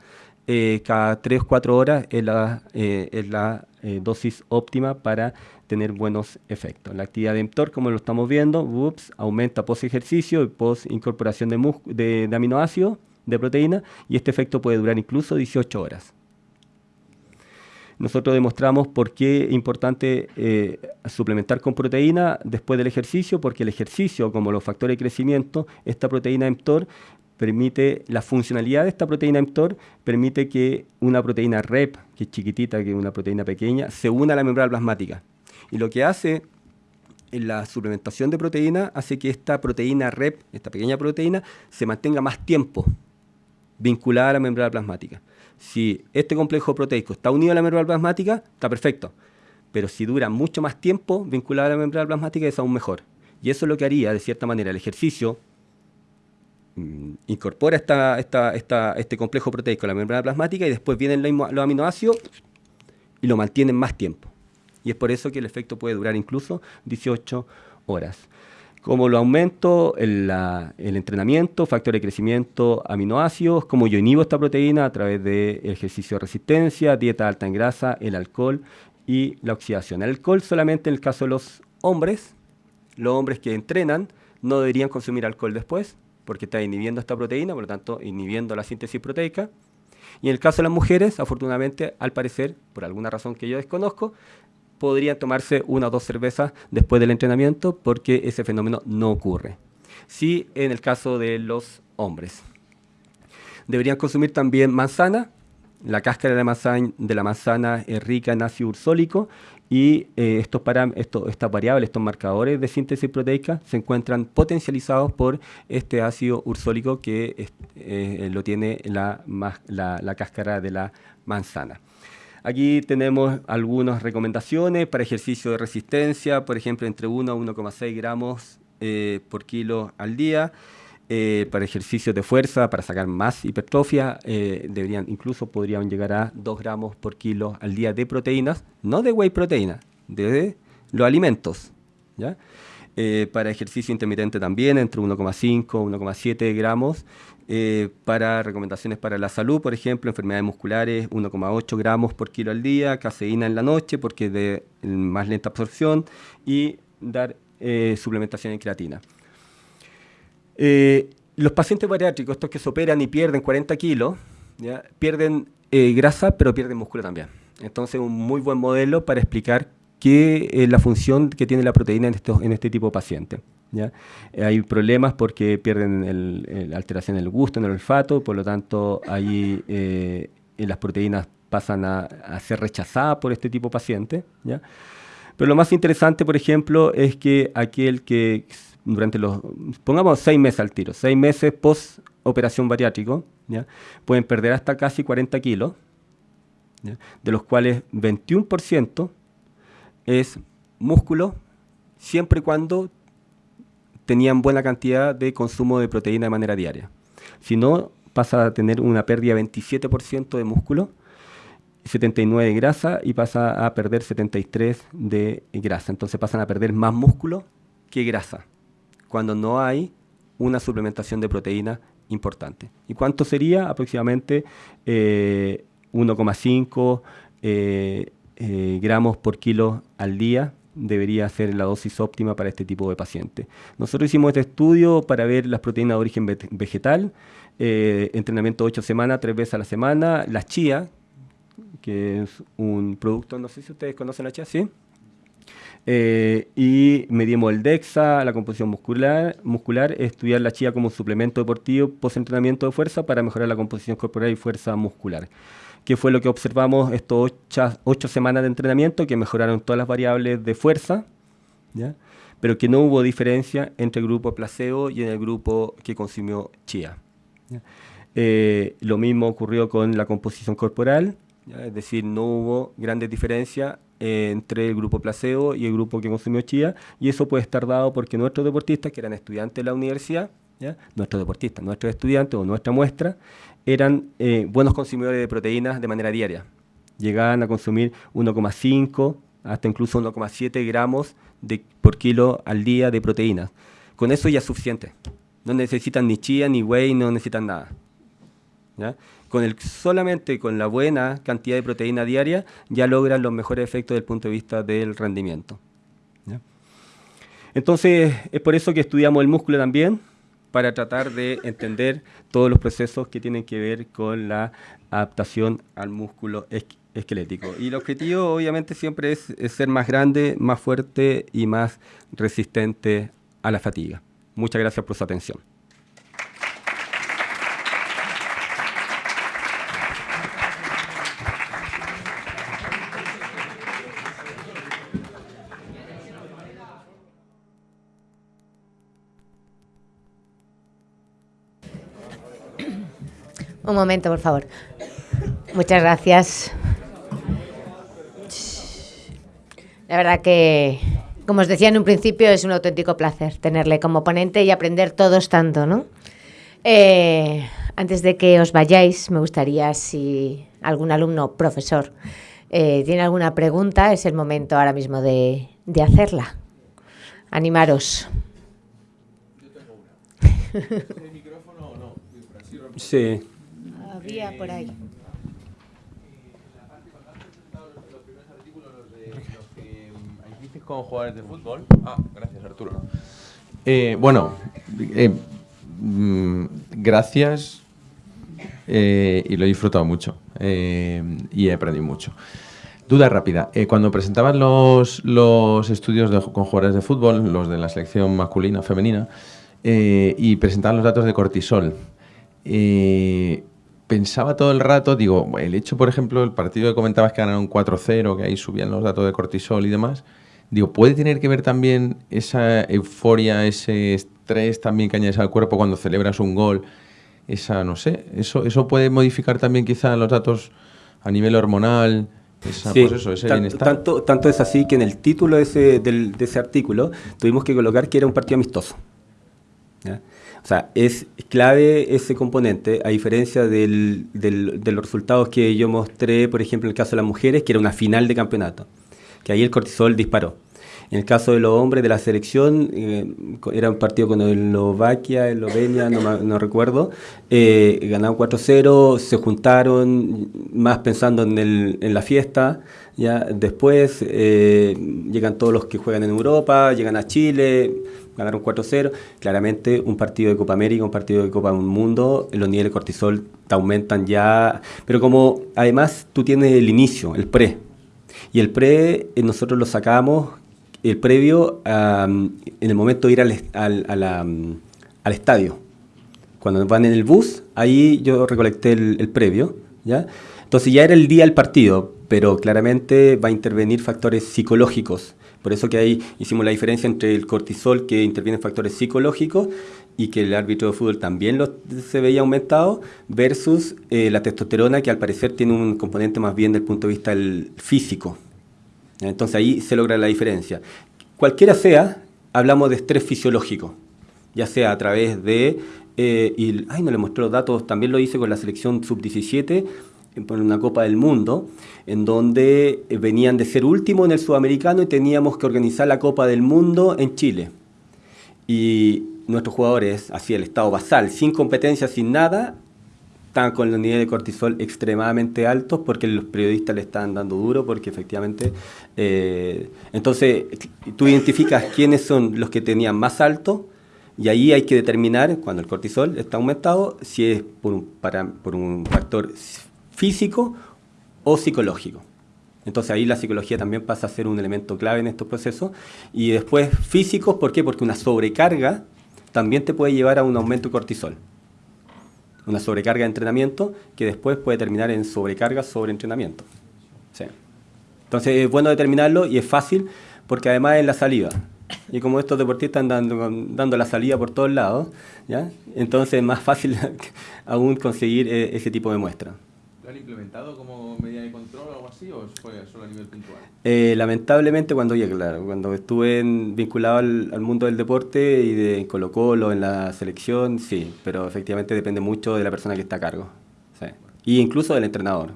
eh, cada 3 o 4 horas es la, eh, es la eh, dosis óptima para tener buenos efectos. La actividad de mTOR, como lo estamos viendo, ups, aumenta post ejercicio y post incorporación de aminoácidos, de proteína, y este efecto puede durar incluso 18 horas nosotros demostramos por qué es importante eh, suplementar con proteína después del ejercicio, porque el ejercicio, como los factores de crecimiento, esta proteína mTOR permite, la funcionalidad de esta proteína mTOR permite que una proteína REP, que es chiquitita, que es una proteína pequeña, se una a la membrana plasmática. Y lo que hace la suplementación de proteína hace que esta proteína REP, esta pequeña proteína, se mantenga más tiempo vinculada a la membrana plasmática. Si este complejo proteico está unido a la membrana plasmática, está perfecto. Pero si dura mucho más tiempo vinculado a la membrana plasmática, es aún mejor. Y eso es lo que haría, de cierta manera, el ejercicio mm, incorpora este complejo proteico a la membrana plasmática y después vienen los aminoácidos y lo mantienen más tiempo. Y es por eso que el efecto puede durar incluso 18 horas. Como lo aumento el, entrenamiento, factor de crecimiento, aminoácidos, como yo inhibo esta proteína a través de ejercicio de resistencia, dieta alta en grasa, el alcohol y la oxidación. El alcohol solamente en el caso de los hombres, los hombres que entrenan no deberían consumir alcohol después, porque está inhibiendo esta proteína, por lo tanto inhibiendo la síntesis proteica. Y en el caso de las mujeres, afortunadamente, al parecer, por alguna razón que yo desconozco, podrían tomarse una o dos cervezas después del entrenamiento porque ese fenómeno no ocurre. sí en el caso de los hombres. Deberían consumir también manzana, la cáscara de la manzana, de es rica en ácido ursólico y eh, estos estas variables, estos marcadores de síntesis proteica se encuentran potencializados por este ácido ursólico que eh, lo tiene la, la, cáscara de la manzana. Aquí tenemos algunas recomendaciones para ejercicio de resistencia, por ejemplo, entre 1 a 1,6 gramos eh, por kilo al día. Eh, para ejercicios de fuerza, para sacar más hipertrofia, eh, deberían, incluso podrían llegar a 2 gramos por kilo al día de proteínas, no de whey proteína, de los alimentos. ¿ya? Para ejercicio intermitente también, entre 1,5 y 1,7 gramos. Para recomendaciones para la salud, por ejemplo, enfermedades musculares, 1,8 gramos por kilo al día, caseína en la noche porque de más lenta absorción y dar suplementación en creatina. Eh, los pacientes bariátricos, estos que se operan y pierden 40 kilos, pierden eh, grasa, pero pierden músculo también. Entonces, un muy buen modelo para explicar qué es la función que tiene la proteína en, en este tipo de pacientes. Hay problemas porque pierden la alteración en el gusto, en el olfato, por lo tanto, ahí eh, las proteínas pasan a, a, ser rechazadas por este tipo de pacientes. Pero lo más interesante, por ejemplo, es que aquel que durante los, pongamos seis meses al tiro, seis meses post operación bariátrico, ¿ya? pueden perder hasta casi 40 kilos, de los cuales 21% es músculo, siempre y cuando tenían buena cantidad de consumo de proteína de manera diaria. Si no, pasa a tener una pérdida de 27% de músculo, 79 de grasa y pasa a perder 73 de grasa. Entonces pasan a perder más músculo que grasa cuando no hay una suplementación de proteína importante. ¿Y cuánto sería? Aproximadamente 1,5 eh, eh, eh, gramos por kilo al día debería ser la dosis óptima para este tipo de paciente. Nosotros hicimos este estudio para ver las proteínas de origen vegetal, entrenamiento 8 semanas, 3 veces a la semana, la chía, que es un producto, no sé si ustedes conocen la chía, ¿sí? Eh, y medimos el DEXA, la composición muscular, muscular, estudiar la chía como suplemento deportivo post-entrenamiento de fuerza para mejorar la composición corporal y fuerza muscular. ¿Qué fue lo que observamos estos ocho, semanas de entrenamiento? Que mejoraron todas las variables de fuerza, pero que no hubo diferencia entre el grupo placebo y en el grupo que consumió chía. Eh, lo mismo ocurrió con la composición corporal, es decir, no hubo grandes diferencias eh, entre el grupo placebo y el grupo que consumió chía, y eso puede estar dado porque nuestros deportistas, que eran estudiantes de la universidad, nuestros deportistas, nuestros estudiantes o nuestra muestra, eran eh, buenos consumidores de proteínas de manera diaria. Llegaban a consumir 1,5 hasta incluso 1,7 gramos de, por kilo al día de proteínas. Con eso ya es suficiente. No necesitan ni chía, ni whey, no necesitan nada. ¿ya? con el, solamente con la buena cantidad de proteína diaria ya logran los mejores efectos desde el punto de vista del rendimiento. Entonces, es por eso que estudiamos el músculo también, para tratar de entender todos los procesos que tienen que ver con la adaptación al músculo esquelético. Y el objetivo, obviamente, siempre es ser más grande, más fuerte y más resistente a la fatiga. Muchas gracias por su atención. Un momento, por favor. Muchas gracias. La verdad que, como os decía en un principio, es un auténtico placer tenerle como ponente y aprender todos tanto, ¿no? Eh, antes de que os vayáis, me gustaría si algún alumno, profesor, eh, tiene alguna pregunta, es el momento ahora mismo de, de hacerla. Animaros. Yo tengo una. ¿El micrófono o no? Sí por ahí. con jugadores de fútbol. Ah, gracias Arturo. Eh, bueno, eh, mm, gracias eh, y lo he disfrutado mucho y he aprendido mucho. Duda rápida. cuando presentaban los, los estudios con jugadores de fútbol, los de la selección masculina, femenina, eh, y presentaban los datos de cortisol. Eh, pensaba todo el rato, digo, el hecho, por ejemplo, el partido que comentabas que ganaron 4-0, que ahí subían los datos de cortisol y demás, digo, ¿puede tener que ver también esa euforia, ese estrés también que añades al cuerpo cuando celebras un gol? Esa, no sé, eso, eso puede modificar también quizá los datos a nivel hormonal, esa, sí, pues eso, ese tanto, tanto, tanto, es así que en el título de ese, del, de ese artículo tuvimos que colocar que era un partido amistoso. ¿ya? O sea, es clave ese componente, a diferencia del, del, de los resultados que yo mostré, por ejemplo, en el caso de las mujeres, que era una final de campeonato, que ahí el cortisol disparó. En el caso de los hombres de la selección, eh, era un partido con Eslovaquia, Eslovenia, no, no recuerdo, eh, ganaron 4-0, se juntaron más pensando en, el, en la fiesta, ya después eh, llegan todos los que juegan en Europa, llegan a Chile, ganaron 4-0, claramente un partido de Copa América, un partido de Copa Mundo, los niveles de cortisol te aumentan ya, pero como además tú tienes el inicio, el pre, y el pre nosotros lo sacamos el previo en el momento de ir al, al, al, estadio. Cuando van en el bus, ahí yo recolecté el, previo, ¿ya? Entonces ya era el día del partido, pero claramente va a intervenir factores psicológicos. Por eso que ahí hicimos la diferencia entre el cortisol que interviene en factores psicológicos y que el árbitro de fútbol también lo, se veía aumentado, versus eh, la testosterona que al parecer tiene un componente más bien del punto de vista físico. Entonces ahí se logra la diferencia. Cualquiera sea, hablamos de estrés fisiológico, ya sea a través de, eh, y, ay, no le mostré los datos, también lo hice con la selección sub-17, en una Copa del Mundo, en donde eh, venían de ser último en el sudamericano y teníamos que organizar la Copa del Mundo en Chile. Y nuestros jugadores, así el estado basal, sin competencia, sin nada, están con los niveles de cortisol extremadamente altos porque los periodistas le están dando duro porque efectivamente eh, entonces tú identificas quiénes son los que tenían más alto y ahí hay que determinar cuando el cortisol está aumentado si es por un, para, por un factor físico o psicológico. Entonces ahí la psicología también pasa a ser un elemento clave en estos procesos. Y después físicos, ¿por qué? Porque una sobrecarga también te puede llevar a un aumento de cortisol una sobrecarga de entrenamiento que después puede terminar en sobrecarga sobre entrenamiento. Entonces es bueno determinarlo y es fácil porque además es la salida. Y como estos deportistas dando, dando la salida por todos lados, ¿ya? entonces es más fácil <laughs> aún conseguir eh, ese tipo de muestra han implementado como medida de control o algo así o fue solo a nivel puntual? Eh, lamentablemente cuando ya, claro, cuando estuve vinculado al, mundo del deporte y de Colo Colo, en la selección, sí, pero efectivamente depende mucho de la persona que está a cargo. Sí. Y incluso del entrenador.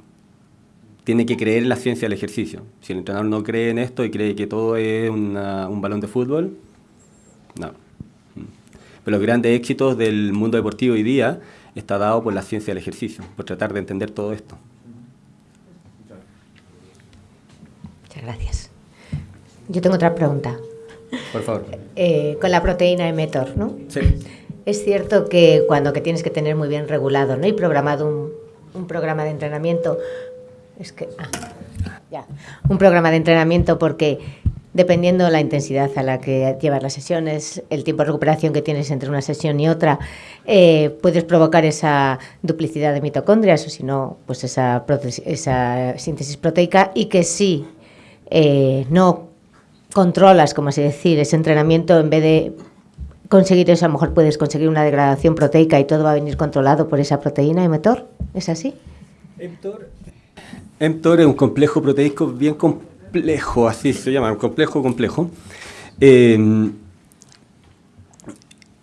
Tiene que creer en la ciencia del ejercicio. Si el entrenador no cree en esto y cree que todo es un balón de fútbol, no. Mm. Pero los grandes éxitos del mundo deportivo hoy día está dado por la ciencia del ejercicio, por tratar de entender todo esto. Muchas gracias. Yo tengo otra pregunta. Por favor. Eh, con la proteína emetor, ¿no? Sí. Es cierto que cuando que tienes que tener muy bien regulado, ¿no? Y programado un, un programa de entrenamiento, es que, ah, ya, un programa de entrenamiento porque dependiendo la intensidad a la que llevas las sesiones, el tiempo de recuperación que tienes entre una sesión y otra, eh, puedes provocar esa duplicidad de mitocondrias o si no, pues esa, esa síntesis proteica y que si eh, no controlas, como así decir, ese entrenamiento en vez de conseguir eso, a lo mejor puedes conseguir una degradación proteica y todo va a venir controlado por esa proteína emetor. ¿Es así? mTOR, es un complejo proteico bien complejo complejo, así se llama, un complejo complejo. Eh,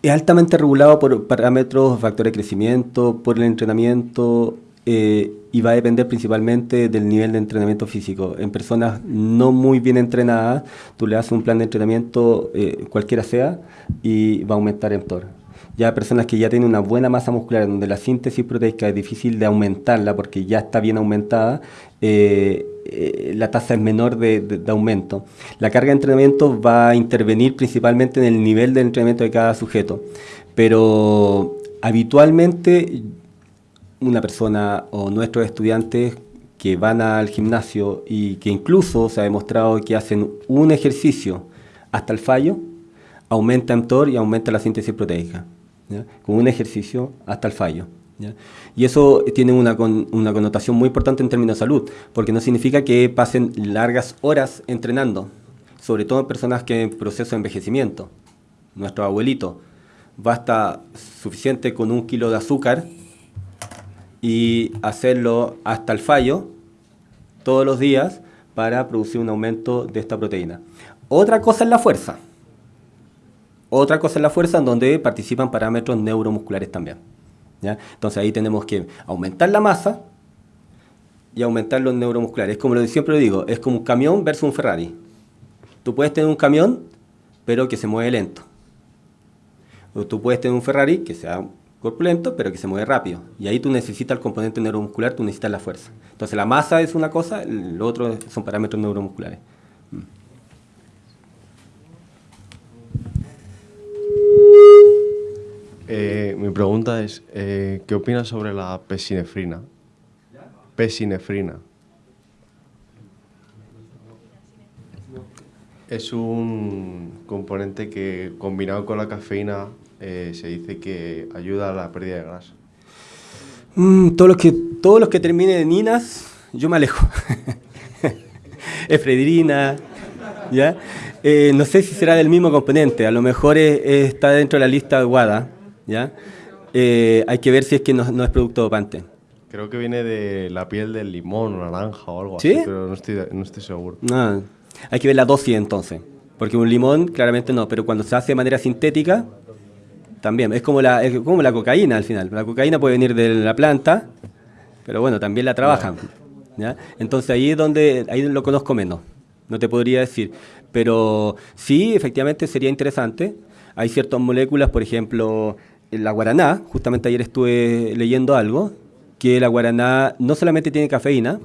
es altamente regulado por parámetros, factores de crecimiento, por el entrenamiento eh, y va a depender principalmente del nivel de entrenamiento físico. En personas no muy bien entrenadas, tú le haces un plan de entrenamiento, eh, cualquiera sea, y va a aumentar el mTOR. Ya personas que ya tienen una buena masa muscular, donde la síntesis proteica es difícil de aumentarla porque ya está bien aumentada, eh, eh, la tasa es menor de, aumento. La carga de entrenamiento va a intervenir principalmente en el nivel de entrenamiento de cada sujeto, pero habitualmente una persona o nuestros estudiantes que van al gimnasio y que incluso se ha demostrado que hacen un ejercicio hasta el fallo, aumenta mTOR y aumenta la síntesis proteica, con un ejercicio hasta el fallo. Y eso tiene una, una connotación muy importante en términos de salud, porque no significa que pasen largas horas entrenando, sobre todo en personas que en proceso de envejecimiento. Nuestro abuelito, basta suficiente con un kilo de azúcar y hacerlo hasta el fallo todos los días para producir un aumento de esta proteína. Otra cosa es la fuerza. Otra cosa es la fuerza en donde participan parámetros neuromusculares también. Entonces ahí tenemos que aumentar la masa y aumentar los neuromusculares. Es como lo siempre digo, es como un camión versus un Ferrari. Tú puedes tener un camión, pero que se mueve lento. O tú puedes tener un Ferrari que sea corpulento, pero que se mueve rápido. Y ahí tú necesitas el componente neuromuscular, tú necesitas la fuerza. Entonces la masa es una cosa, lo otro son parámetros neuromusculares. Eh, mi pregunta es, eh, ¿qué opinas sobre la pesinefrina? Pesinefrina. Es un componente que combinado con la cafeína eh, se dice que ayuda a la pérdida de grasa. Mm, todos, los que, todos los que terminen en inas, yo me alejo. <laughs> Efredrina, ¿ya? No sé si será del mismo componente, a lo mejor está dentro de la lista de WADA, ¿ya? Eh, hay que ver si es que no, es producto dopante. Creo que viene de la piel del limón naranja o algo así, pero no estoy, no estoy seguro. Ah, hay que ver la dosis entonces, porque un limón claramente no, pero cuando se hace de manera sintética, también. Es como, la, como la cocaína al final. La cocaína puede venir de la planta, pero bueno, también la trabajan. ¿ya? Entonces ahí es donde ahí lo conozco menos. No te podría decir. Pero sí, efectivamente sería interesante. Hay ciertas moléculas, por ejemplo, la guaraná. Justamente ayer estuve leyendo algo, que la guaraná no solamente tiene cafeína,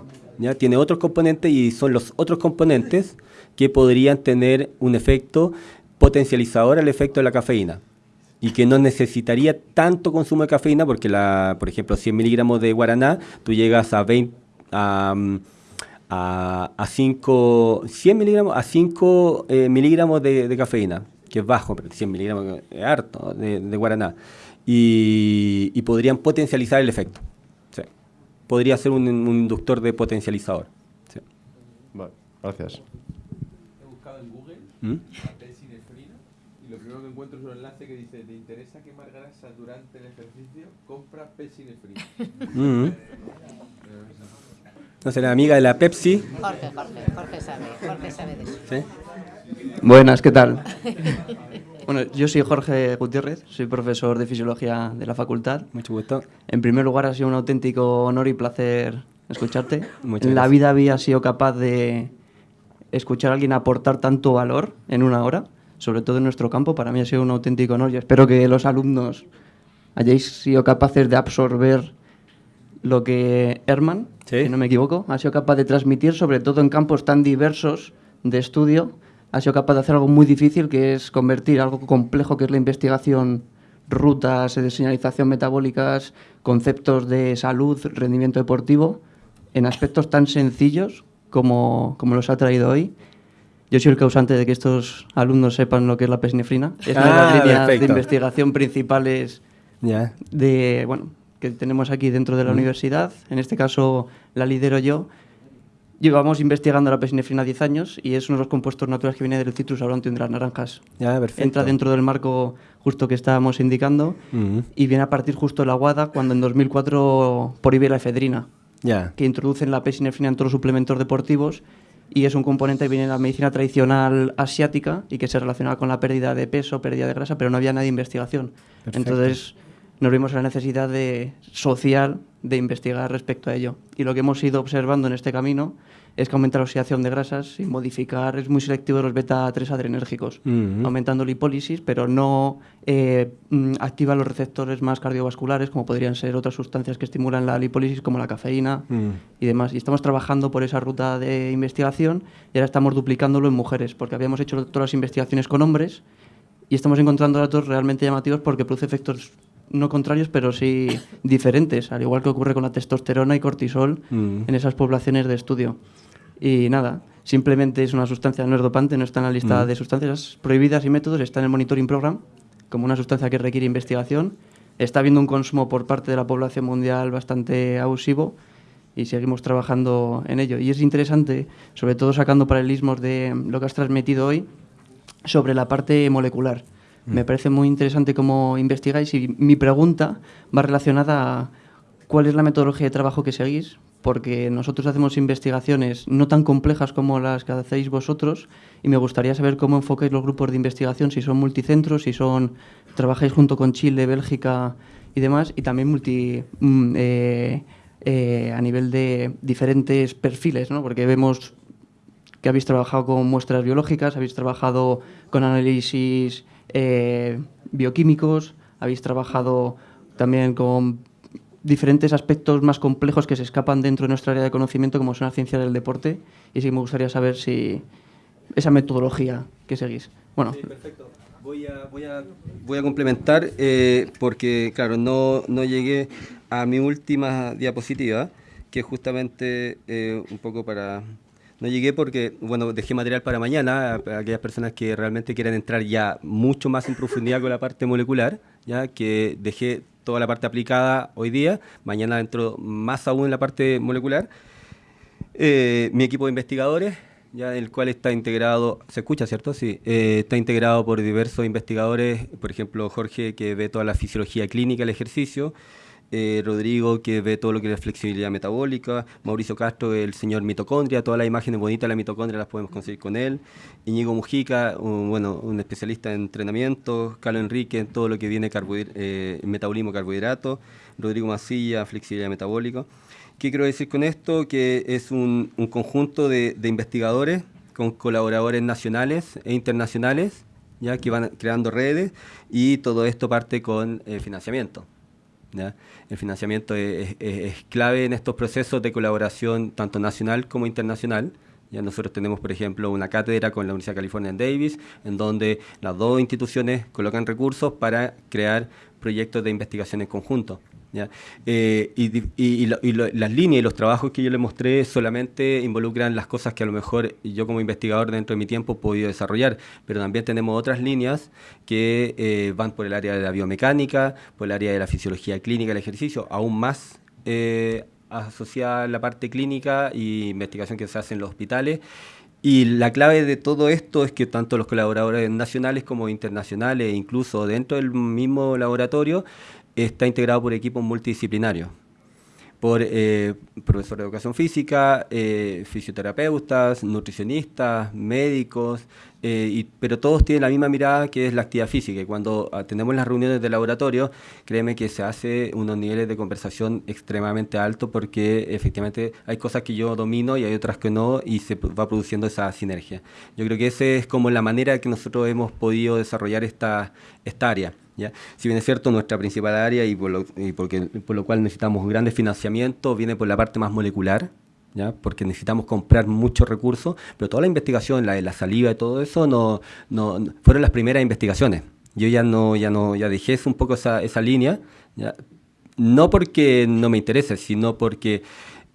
tiene otros componentes y son los otros componentes que podrían tener un efecto potencializador al efecto de la cafeína y que no necesitaría tanto consumo de cafeína porque, la, por ejemplo, 100 miligramos de guaraná, tú llegas a 20, a, a, 5, 100 miligramos, a 5 eh, miligramos de, cafeína, que es bajo, pero 100 miligramos es harto de, guaraná, y, podrían potencializar el efecto. Podría ser un, inductor de potencializador. Vale, gracias. He buscado en Google. ¿Mm? lo primero que encuentro es un enlace que dice, ¿te interesa quemar grasa durante el ejercicio? Compra Pesinefrina. Mm No será amiga de la Pepsi. Jorge, Jorge, Jorge sabe, Jorge sabe de eso. ¿Sí? Buenas, ¿qué tal? <laughs> Bueno, yo soy Jorge Gutiérrez, soy profesor de fisiología de la facultad. Mucho gusto. En primer lugar, ha sido un auténtico honor y placer escucharte. en la vida había sido capaz de escuchar a alguien aportar tanto valor en una hora sobre todo en nuestro campo, para mí ha sido un auténtico honor y espero que los alumnos hayáis sido capaces de absorber lo que Herman, si no me equivoco, ha sido capaz de transmitir, sobre todo en campos tan diversos de estudio, ha sido capaz de hacer algo muy difícil, que es convertir algo complejo, que es la investigación, rutas de señalización metabólicas, conceptos de salud, rendimiento deportivo, en aspectos tan sencillos como, como los ha traído hoy yo soy el causante de que estos alumnos sepan lo que es la pesnefrina. Es una de las ah, líneas de investigación principales de, bueno, que tenemos aquí dentro de la mm. universidad. En este caso la lidero yo. Llevamos investigando la pesnefrina 10 años y es uno de los compuestos naturales que viene del citrus aurantium de las naranjas. Entra dentro del marco justo que estábamos indicando mm. y viene a partir justo de la guada cuando en 2004 prohíbe la efedrina, que introducen la pesnefrina en todos los suplementos deportivos y es un componente que viene de la medicina tradicional asiática y que se relaciona con la pérdida de peso, pérdida de grasa, pero no había nada de investigación. Entonces nos vimos en la necesidad de, social de investigar respecto a ello. Y lo que hemos ido observando en este camino es que aumenta la oxidación de grasas y modificar, es muy selectivo de los beta-3 adrenérgicos, aumentando la hipólisis, pero no eh, mm, activa los receptores más cardiovasculares, como podrían ser otras sustancias que estimulan la lipólisis, como la cafeína y demás. Y estamos trabajando por esa ruta de investigación y ahora estamos duplicándolo en mujeres, porque habíamos hecho todas las investigaciones con hombres y estamos encontrando datos realmente llamativos porque produce efectos no contrarios, pero sí <laughs> diferentes, al igual que ocurre con la testosterona y cortisol en esas poblaciones de estudio. Y nada, simplemente es una sustancia, no es dopante, no está en la lista mm. de sustancias prohibidas y métodos, está en el monitoring program como una sustancia que requiere investigación. Está habiendo un consumo por parte de la población mundial bastante abusivo y seguimos trabajando en ello. Y es interesante, sobre todo sacando paralelismos de lo que has transmitido hoy, sobre la parte molecular. Mm. Me parece muy interesante cómo investigáis y mi pregunta va relacionada a cuál es la metodología de trabajo que seguís, porque nosotros hacemos investigaciones no tan complejas como las que hacéis vosotros y me gustaría saber cómo enfocáis los grupos de investigación, si son multicentros, si son trabajáis junto con Chile, Bélgica y demás, y también multi, mm, eh, eh, a nivel de diferentes perfiles, ¿no? porque vemos que habéis trabajado con muestras biológicas, habéis trabajado con análisis eh, bioquímicos, habéis trabajado también con diferentes aspectos más complejos que se escapan dentro de nuestra área de conocimiento, como son la ciencia del deporte, y sí me gustaría saber si esa metodología que seguís. Bueno. Sí, perfecto. Voy a, voy a, voy a complementar eh, porque, claro, no, no llegué a mi última diapositiva, que es justamente eh, un poco para... No llegué porque, bueno, dejé material para mañana, para aquellas personas que realmente quieran entrar ya mucho más en profundidad con la parte molecular, ya que dejé toda la parte aplicada hoy día, mañana entro más aún en la parte molecular. Eh, mi equipo de investigadores, ya el cual está integrado, se escucha, ¿cierto? Sí, eh, está integrado por diversos investigadores, por ejemplo, Jorge, que ve toda la fisiología clínica del ejercicio, eh, Rodrigo, que ve todo lo que es flexibilidad metabólica, Mauricio Castro, el señor mitocondria, todas las imágenes bonitas de la mitocondria las podemos conseguir con él, Iñigo Mujica, un, bueno, un especialista en entrenamiento, Carlos Enrique, en todo lo que viene eh, metabolismo carbohidrato, Rodrigo Masilla, flexibilidad metabólica. ¿Qué quiero decir con esto? Que es un, conjunto de, investigadores con colaboradores nacionales e internacionales, ya que van creando redes y todo esto parte con eh, financiamiento. El financiamiento es, clave en estos procesos de colaboración tanto nacional como internacional. Ya nosotros tenemos, por ejemplo, una cátedra con la Universidad de California en Davis, en donde las dos instituciones colocan recursos para crear proyectos de investigación en conjunto. Eh, y, las líneas y los trabajos que yo le mostré solamente involucran las cosas que a lo mejor yo como investigador dentro de mi tiempo he podido desarrollar, pero también tenemos otras líneas que eh, van por el área de la biomecánica, por el área de la fisiología clínica del ejercicio, aún más eh, asociada a la parte clínica y investigación que se hace en los hospitales. Y la clave de todo esto es que tanto los colaboradores nacionales como internacionales, incluso dentro del mismo laboratorio, está integrado por equipos multidisciplinarios, por eh, profesores de educación física, eh, fisioterapeutas, nutricionistas, médicos, eh, pero todos tienen la misma mirada que es la actividad física. Y cuando tenemos las reuniones de laboratorio, créeme que se hace unos niveles de conversación extremadamente altos porque efectivamente hay cosas que yo domino y hay otras que no y se va produciendo esa sinergia. Yo creo que esa es como la manera que nosotros hemos podido desarrollar esta área. Si bien es cierto, nuestra principal área y por lo, porque, por lo cual necesitamos grandes financiamientos viene por la parte más molecular, ¿ya? porque necesitamos comprar muchos recursos, pero toda la investigación, la de la saliva y todo eso, no, no, fueron las primeras investigaciones. Yo ya no, ya no, ya dejé un poco esa, esa línea, no porque no me interese, sino porque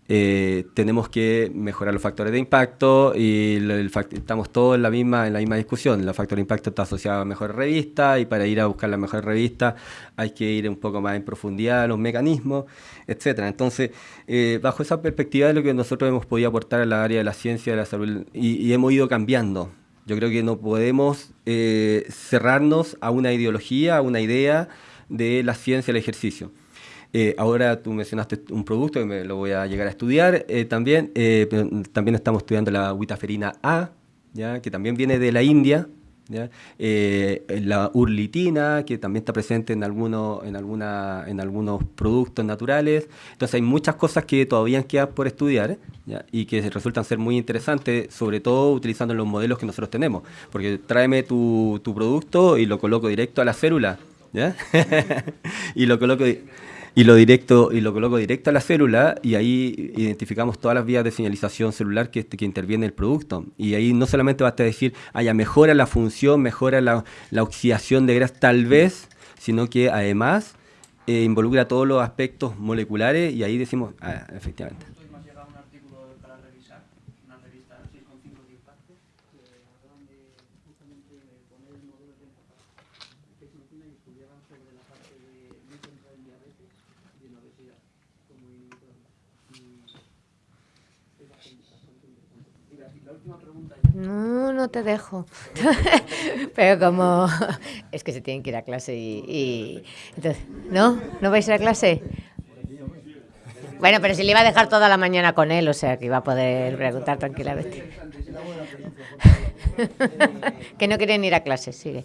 eh, tenemos que mejorar los factores de impacto y estamos todos en la misma en la misma discusión. El factor de impacto está asociado a mejores revistas y para ir a buscar la mejor revista hay que ir un poco más en profundidad a los mecanismos, etcétera. Entonces, eh, bajo esa perspectiva de lo que nosotros hemos podido aportar a la área de la ciencia, de la salud y, hemos ido cambiando. Yo creo que no podemos eh, cerrarnos a una ideología, a una idea de la ciencia del ejercicio eh, ahora tú mencionaste un producto que me lo voy a llegar a estudiar eh, también. Eh, también estamos estudiando la witaferina A, ¿ya? que también viene de la India. la urlitina, que también está presente en, algunos, en, alguna, en algunos productos naturales. Entonces hay muchas cosas que todavía quedan por estudiar y que resultan ser muy interesantes, sobre todo utilizando los modelos que nosotros tenemos. Porque tráeme tu, tu producto y lo coloco directo a la célula. <laughs> y lo coloco y lo directo y lo coloco directo a la célula y ahí identificamos todas las vías de señalización celular que, que interviene el producto. Y ahí no solamente basta decir, haya mejora la función, mejora la, la oxidación de grasa, tal vez, sino que además eh, involucra todos los aspectos moleculares y ahí decimos, ah, efectivamente. No, no te dejo. <laughs> pero como <laughs> es que se tienen que ir a clase y, entonces, ¿no? ¿No vais a ir a clase? Bueno, pero si le iba a dejar toda la mañana con él, o sea que iba a poder preguntar tranquilamente. <laughs> que no quieren ir a clase, sigue.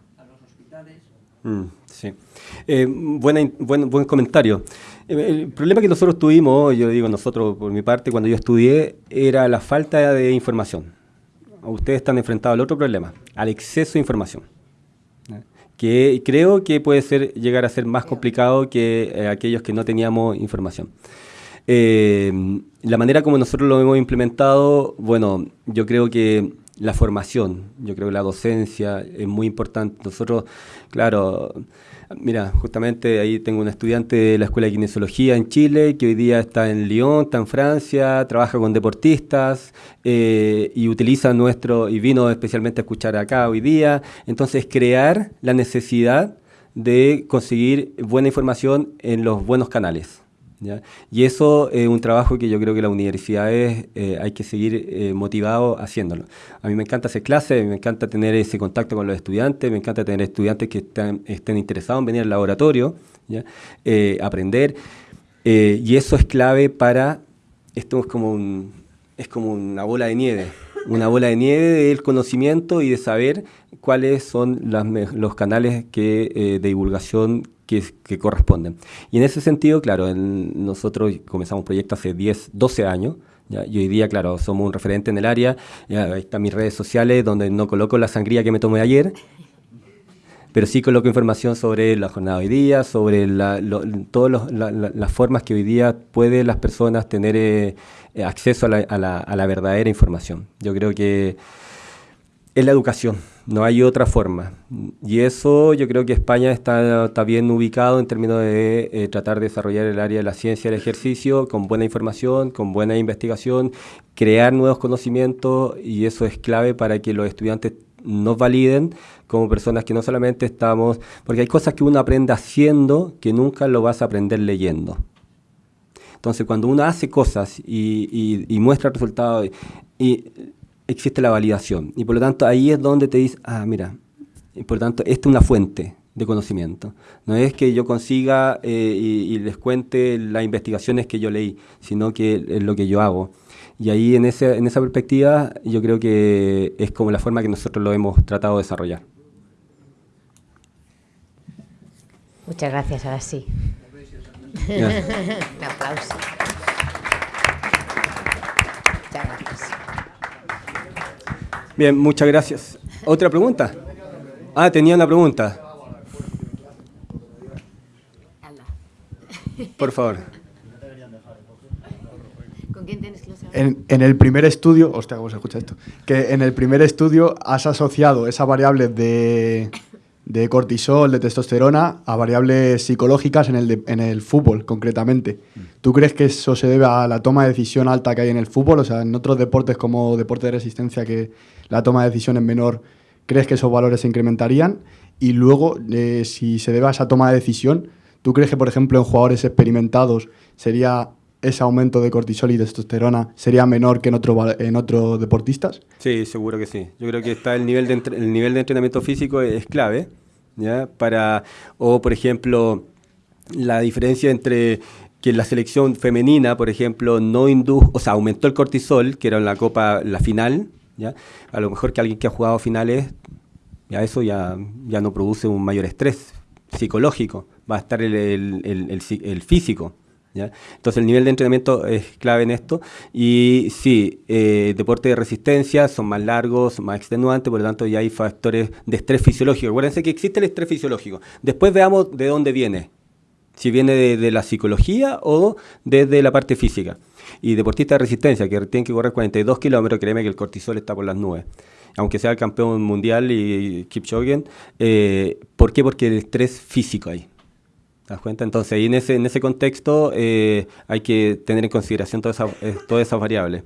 a los hospitales. Mm, sí. Eh, buena, buen, buen comentario. Eh, el problema que nosotros tuvimos, yo digo nosotros por mi parte, cuando yo estudié, era la falta de información. Ustedes están enfrentados al otro problema, al exceso de información que creo que puede ser, llegar a ser más complicado que eh, aquellos que no teníamos información. Eh, la manera como nosotros lo hemos implementado, bueno, yo creo que la formación, yo creo que la docencia es muy importante. Nosotros, claro, Mira, justamente ahí tengo un estudiante de la Escuela de Kinesiología en Chile que hoy día está en Lyon, está en Francia, trabaja con deportistas eh, y utiliza nuestro, y vino especialmente a escuchar acá hoy día. Entonces, crear la necesidad de conseguir buena información en los buenos canales. Y eso es un trabajo que yo creo que las universidades eh, hay que seguir eh, motivado haciéndolo. A mí me encanta hacer clases, me encanta tener ese contacto con los estudiantes, me encanta tener estudiantes que estén interesados en venir al laboratorio, eh, aprender. y eso es clave para, esto es como, un, es como una bola de nieve, una bola de nieve del conocimiento y de saber cuáles son los canales que, de divulgación que, corresponden. Y en ese sentido, claro, nosotros comenzamos un proyecto hace 10, 12 años, y hoy día, claro, somos un referente en el área. ahí están mis redes sociales, donde no coloco la sangría que me tomé ayer, pero sí coloco información sobre la jornada de hoy día, sobre todas las formas que hoy día pueden las personas tener eh, acceso a la verdadera información. Yo creo que es la educación no hay otra forma. Y eso yo creo que España está, bien ubicado en términos de eh, tratar de desarrollar el área de la ciencia y el ejercicio con buena información, con buena investigación, crear nuevos conocimientos y eso es clave para que los estudiantes nos validen como personas que no solamente estamos, porque hay cosas que uno aprende haciendo que nunca lo vas a aprender leyendo. Entonces, cuando uno hace cosas y, y muestra resultados, y existe la validación. Y por lo tanto ahí es donde te dice, ah, mira, por lo tanto, esta es una fuente de conocimiento. No es que yo consiga eh, y, les cuente las investigaciones que yo leí, sino que es lo que yo hago. Y ahí en, ese, en esa perspectiva yo creo que es como la forma que nosotros lo hemos tratado de desarrollar. Muchas gracias, ahora sí. <laughs> Un aplauso. Bien, muchas gracias. ¿Otra pregunta? Ah, tenía una pregunta. Por favor. ¿Con quién tienes que en, en el primer estudio, hostia, ¿cómo se escucha esto? Que en el primer estudio has asociado esa variable de, de cortisol, de testosterona, a variables psicológicas en el, en el fútbol, concretamente. ¿Tú crees que eso se debe a la toma de decisión alta que hay en el fútbol? O sea, en otros deportes como deporte de resistencia que la toma de decisión es menor, ¿crees que esos valores se incrementarían? Y luego, eh, si se debe a esa toma de decisión, ¿tú crees que, por ejemplo, en jugadores experimentados sería ese aumento de cortisol y testosterona sería menor que en, otro, en otros deportistas? Sí, seguro que sí. Yo creo que está el nivel de, el nivel de entrenamiento físico es clave, ¿ya? Para, o, por ejemplo, la diferencia entre que la selección femenina, por ejemplo, no indujo, o sea, aumentó el cortisol, que era en la Copa, la final, a lo mejor que alguien que ha jugado finales Ya eso ya, ya no produce un mayor estrés psicológico, va a estar el, el, físico. Entonces el nivel de entrenamiento es clave en esto. Y sí, eh, deportes de resistencia son más largos, más extenuantes, por lo tanto ya hay factores de estrés fisiológico. Acuérdense que existe el estrés fisiológico. Después veamos de dónde viene. Si viene de, la psicología o desde la parte física. Y deportistas de resistencia que tienen que correr 42 kilómetros, créeme que el cortisol está por las nubes aunque sea el campeón mundial y Kipchoge. Eh, ¿Por qué? Porque el estrés físico ahí. ¿Te das cuenta? Entonces, ahí en ese, en ese contexto eh, hay que tener en consideración todas esas, eh, todas esas variables.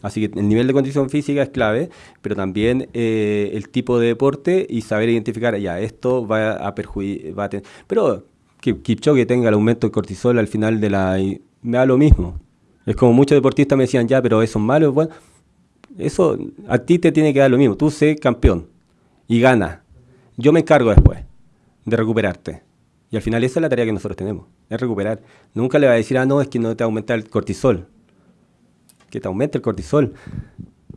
Así que el nivel de condición física es clave, pero también eh, el tipo de deporte y saber identificar, ya, esto va a perjudicar. Pero que Kipchoge tenga el aumento de cortisol al final de la. me da lo mismo. Es como muchos deportistas me decían, ya, pero eso es malo. Eso a ti te tiene que dar lo mismo. Tú sé campeón y gana. Yo me encargo después de recuperarte. Y al final esa es la tarea que nosotros tenemos, es recuperar. Nunca le va a decir, ah, no, es que no te aumenta el cortisol. Que te aumente el cortisol.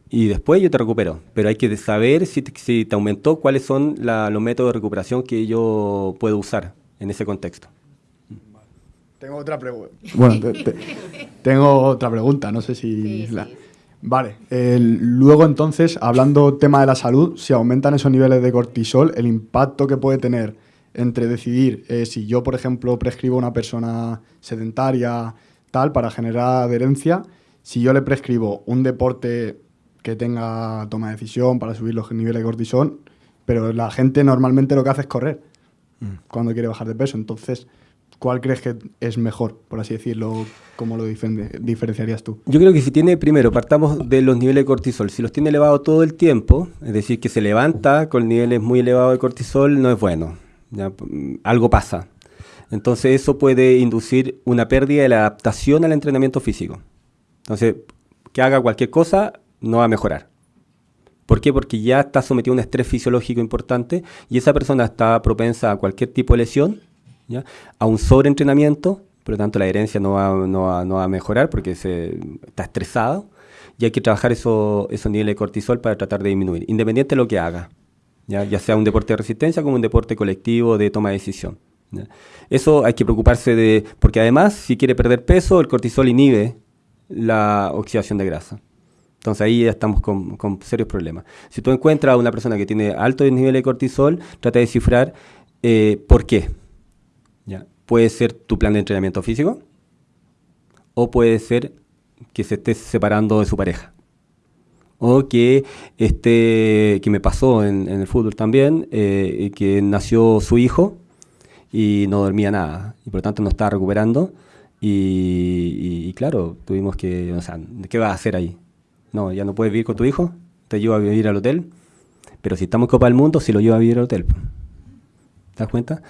Y después yo te recupero. Pero hay que saber si te, si te aumentó, cuáles son los métodos de recuperación que yo puedo usar en ese contexto. Tengo otra pregunta. Bueno, tengo otra pregunta, no sé si... Vale, luego entonces, hablando tema de la salud, si aumentan esos niveles de cortisol, el impacto que puede tener entre decidir eh, si yo, por ejemplo, prescribo a una persona sedentaria, tal, para generar adherencia, si yo le prescribo un deporte que tenga toma de decisión para subir los niveles de cortisol, pero la gente normalmente lo que hace es correr mm. cuando quiere bajar de peso. Entonces, ¿cuál crees que es mejor, por así decirlo? ¿Cómo lo diferenciarías tú? Yo creo que si tiene, primero, partamos de los niveles de cortisol. Si los tiene elevados todo el tiempo, es decir, que se levanta con niveles muy elevados de cortisol, no es bueno. algo pasa. Entonces eso puede inducir una pérdida de la adaptación al entrenamiento físico. Entonces, que haga cualquier cosa, no va a mejorar. ¿Por qué? Porque ya está sometido a un estrés fisiológico importante y esa persona está propensa a cualquier tipo de lesión a un sobreentrenamiento, por lo tanto la herencia no va, no va, a mejorar porque se, está estresado y hay que trabajar esos niveles de cortisol para tratar de disminuir, independiente de lo que haga, ya, ya sea un deporte de resistencia como un deporte colectivo de toma de decisión. Eso hay que preocuparse de, porque además si quiere perder peso, el cortisol inhibe la oxidación de grasa. Entonces ahí ya estamos con, con, serios problemas. Si tú encuentras a una persona que tiene alto nivel de cortisol, trata de descifrar eh, por qué. Puede ser tu plan de entrenamiento físico o puede ser que se esté separando de su pareja. O que esté, que me pasó en, el fútbol también, eh, que nació su hijo y no dormía nada y por lo tanto no estaba recuperando. Y, claro, tuvimos que, o sea, ¿qué vas a hacer ahí? No, ya no puedes vivir con tu hijo, te llevo a vivir al hotel, pero si estamos en Copa del Mundo, si lo llevo a vivir al hotel. ¿Te das cuenta?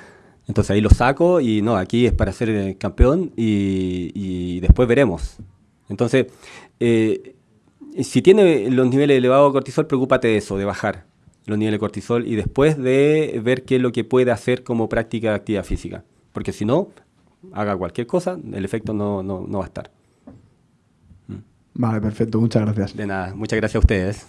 Entonces ahí lo saco y no, aquí es para ser eh, campeón y, después veremos. Entonces, eh, si tiene los niveles elevados de cortisol, preocúpate de eso, de bajar los niveles de cortisol y después de ver qué es lo que puede hacer como práctica de actividad física. Porque si no, haga cualquier cosa, el efecto no, no va a estar. Vale, perfecto, muchas gracias. De nada, muchas gracias a ustedes.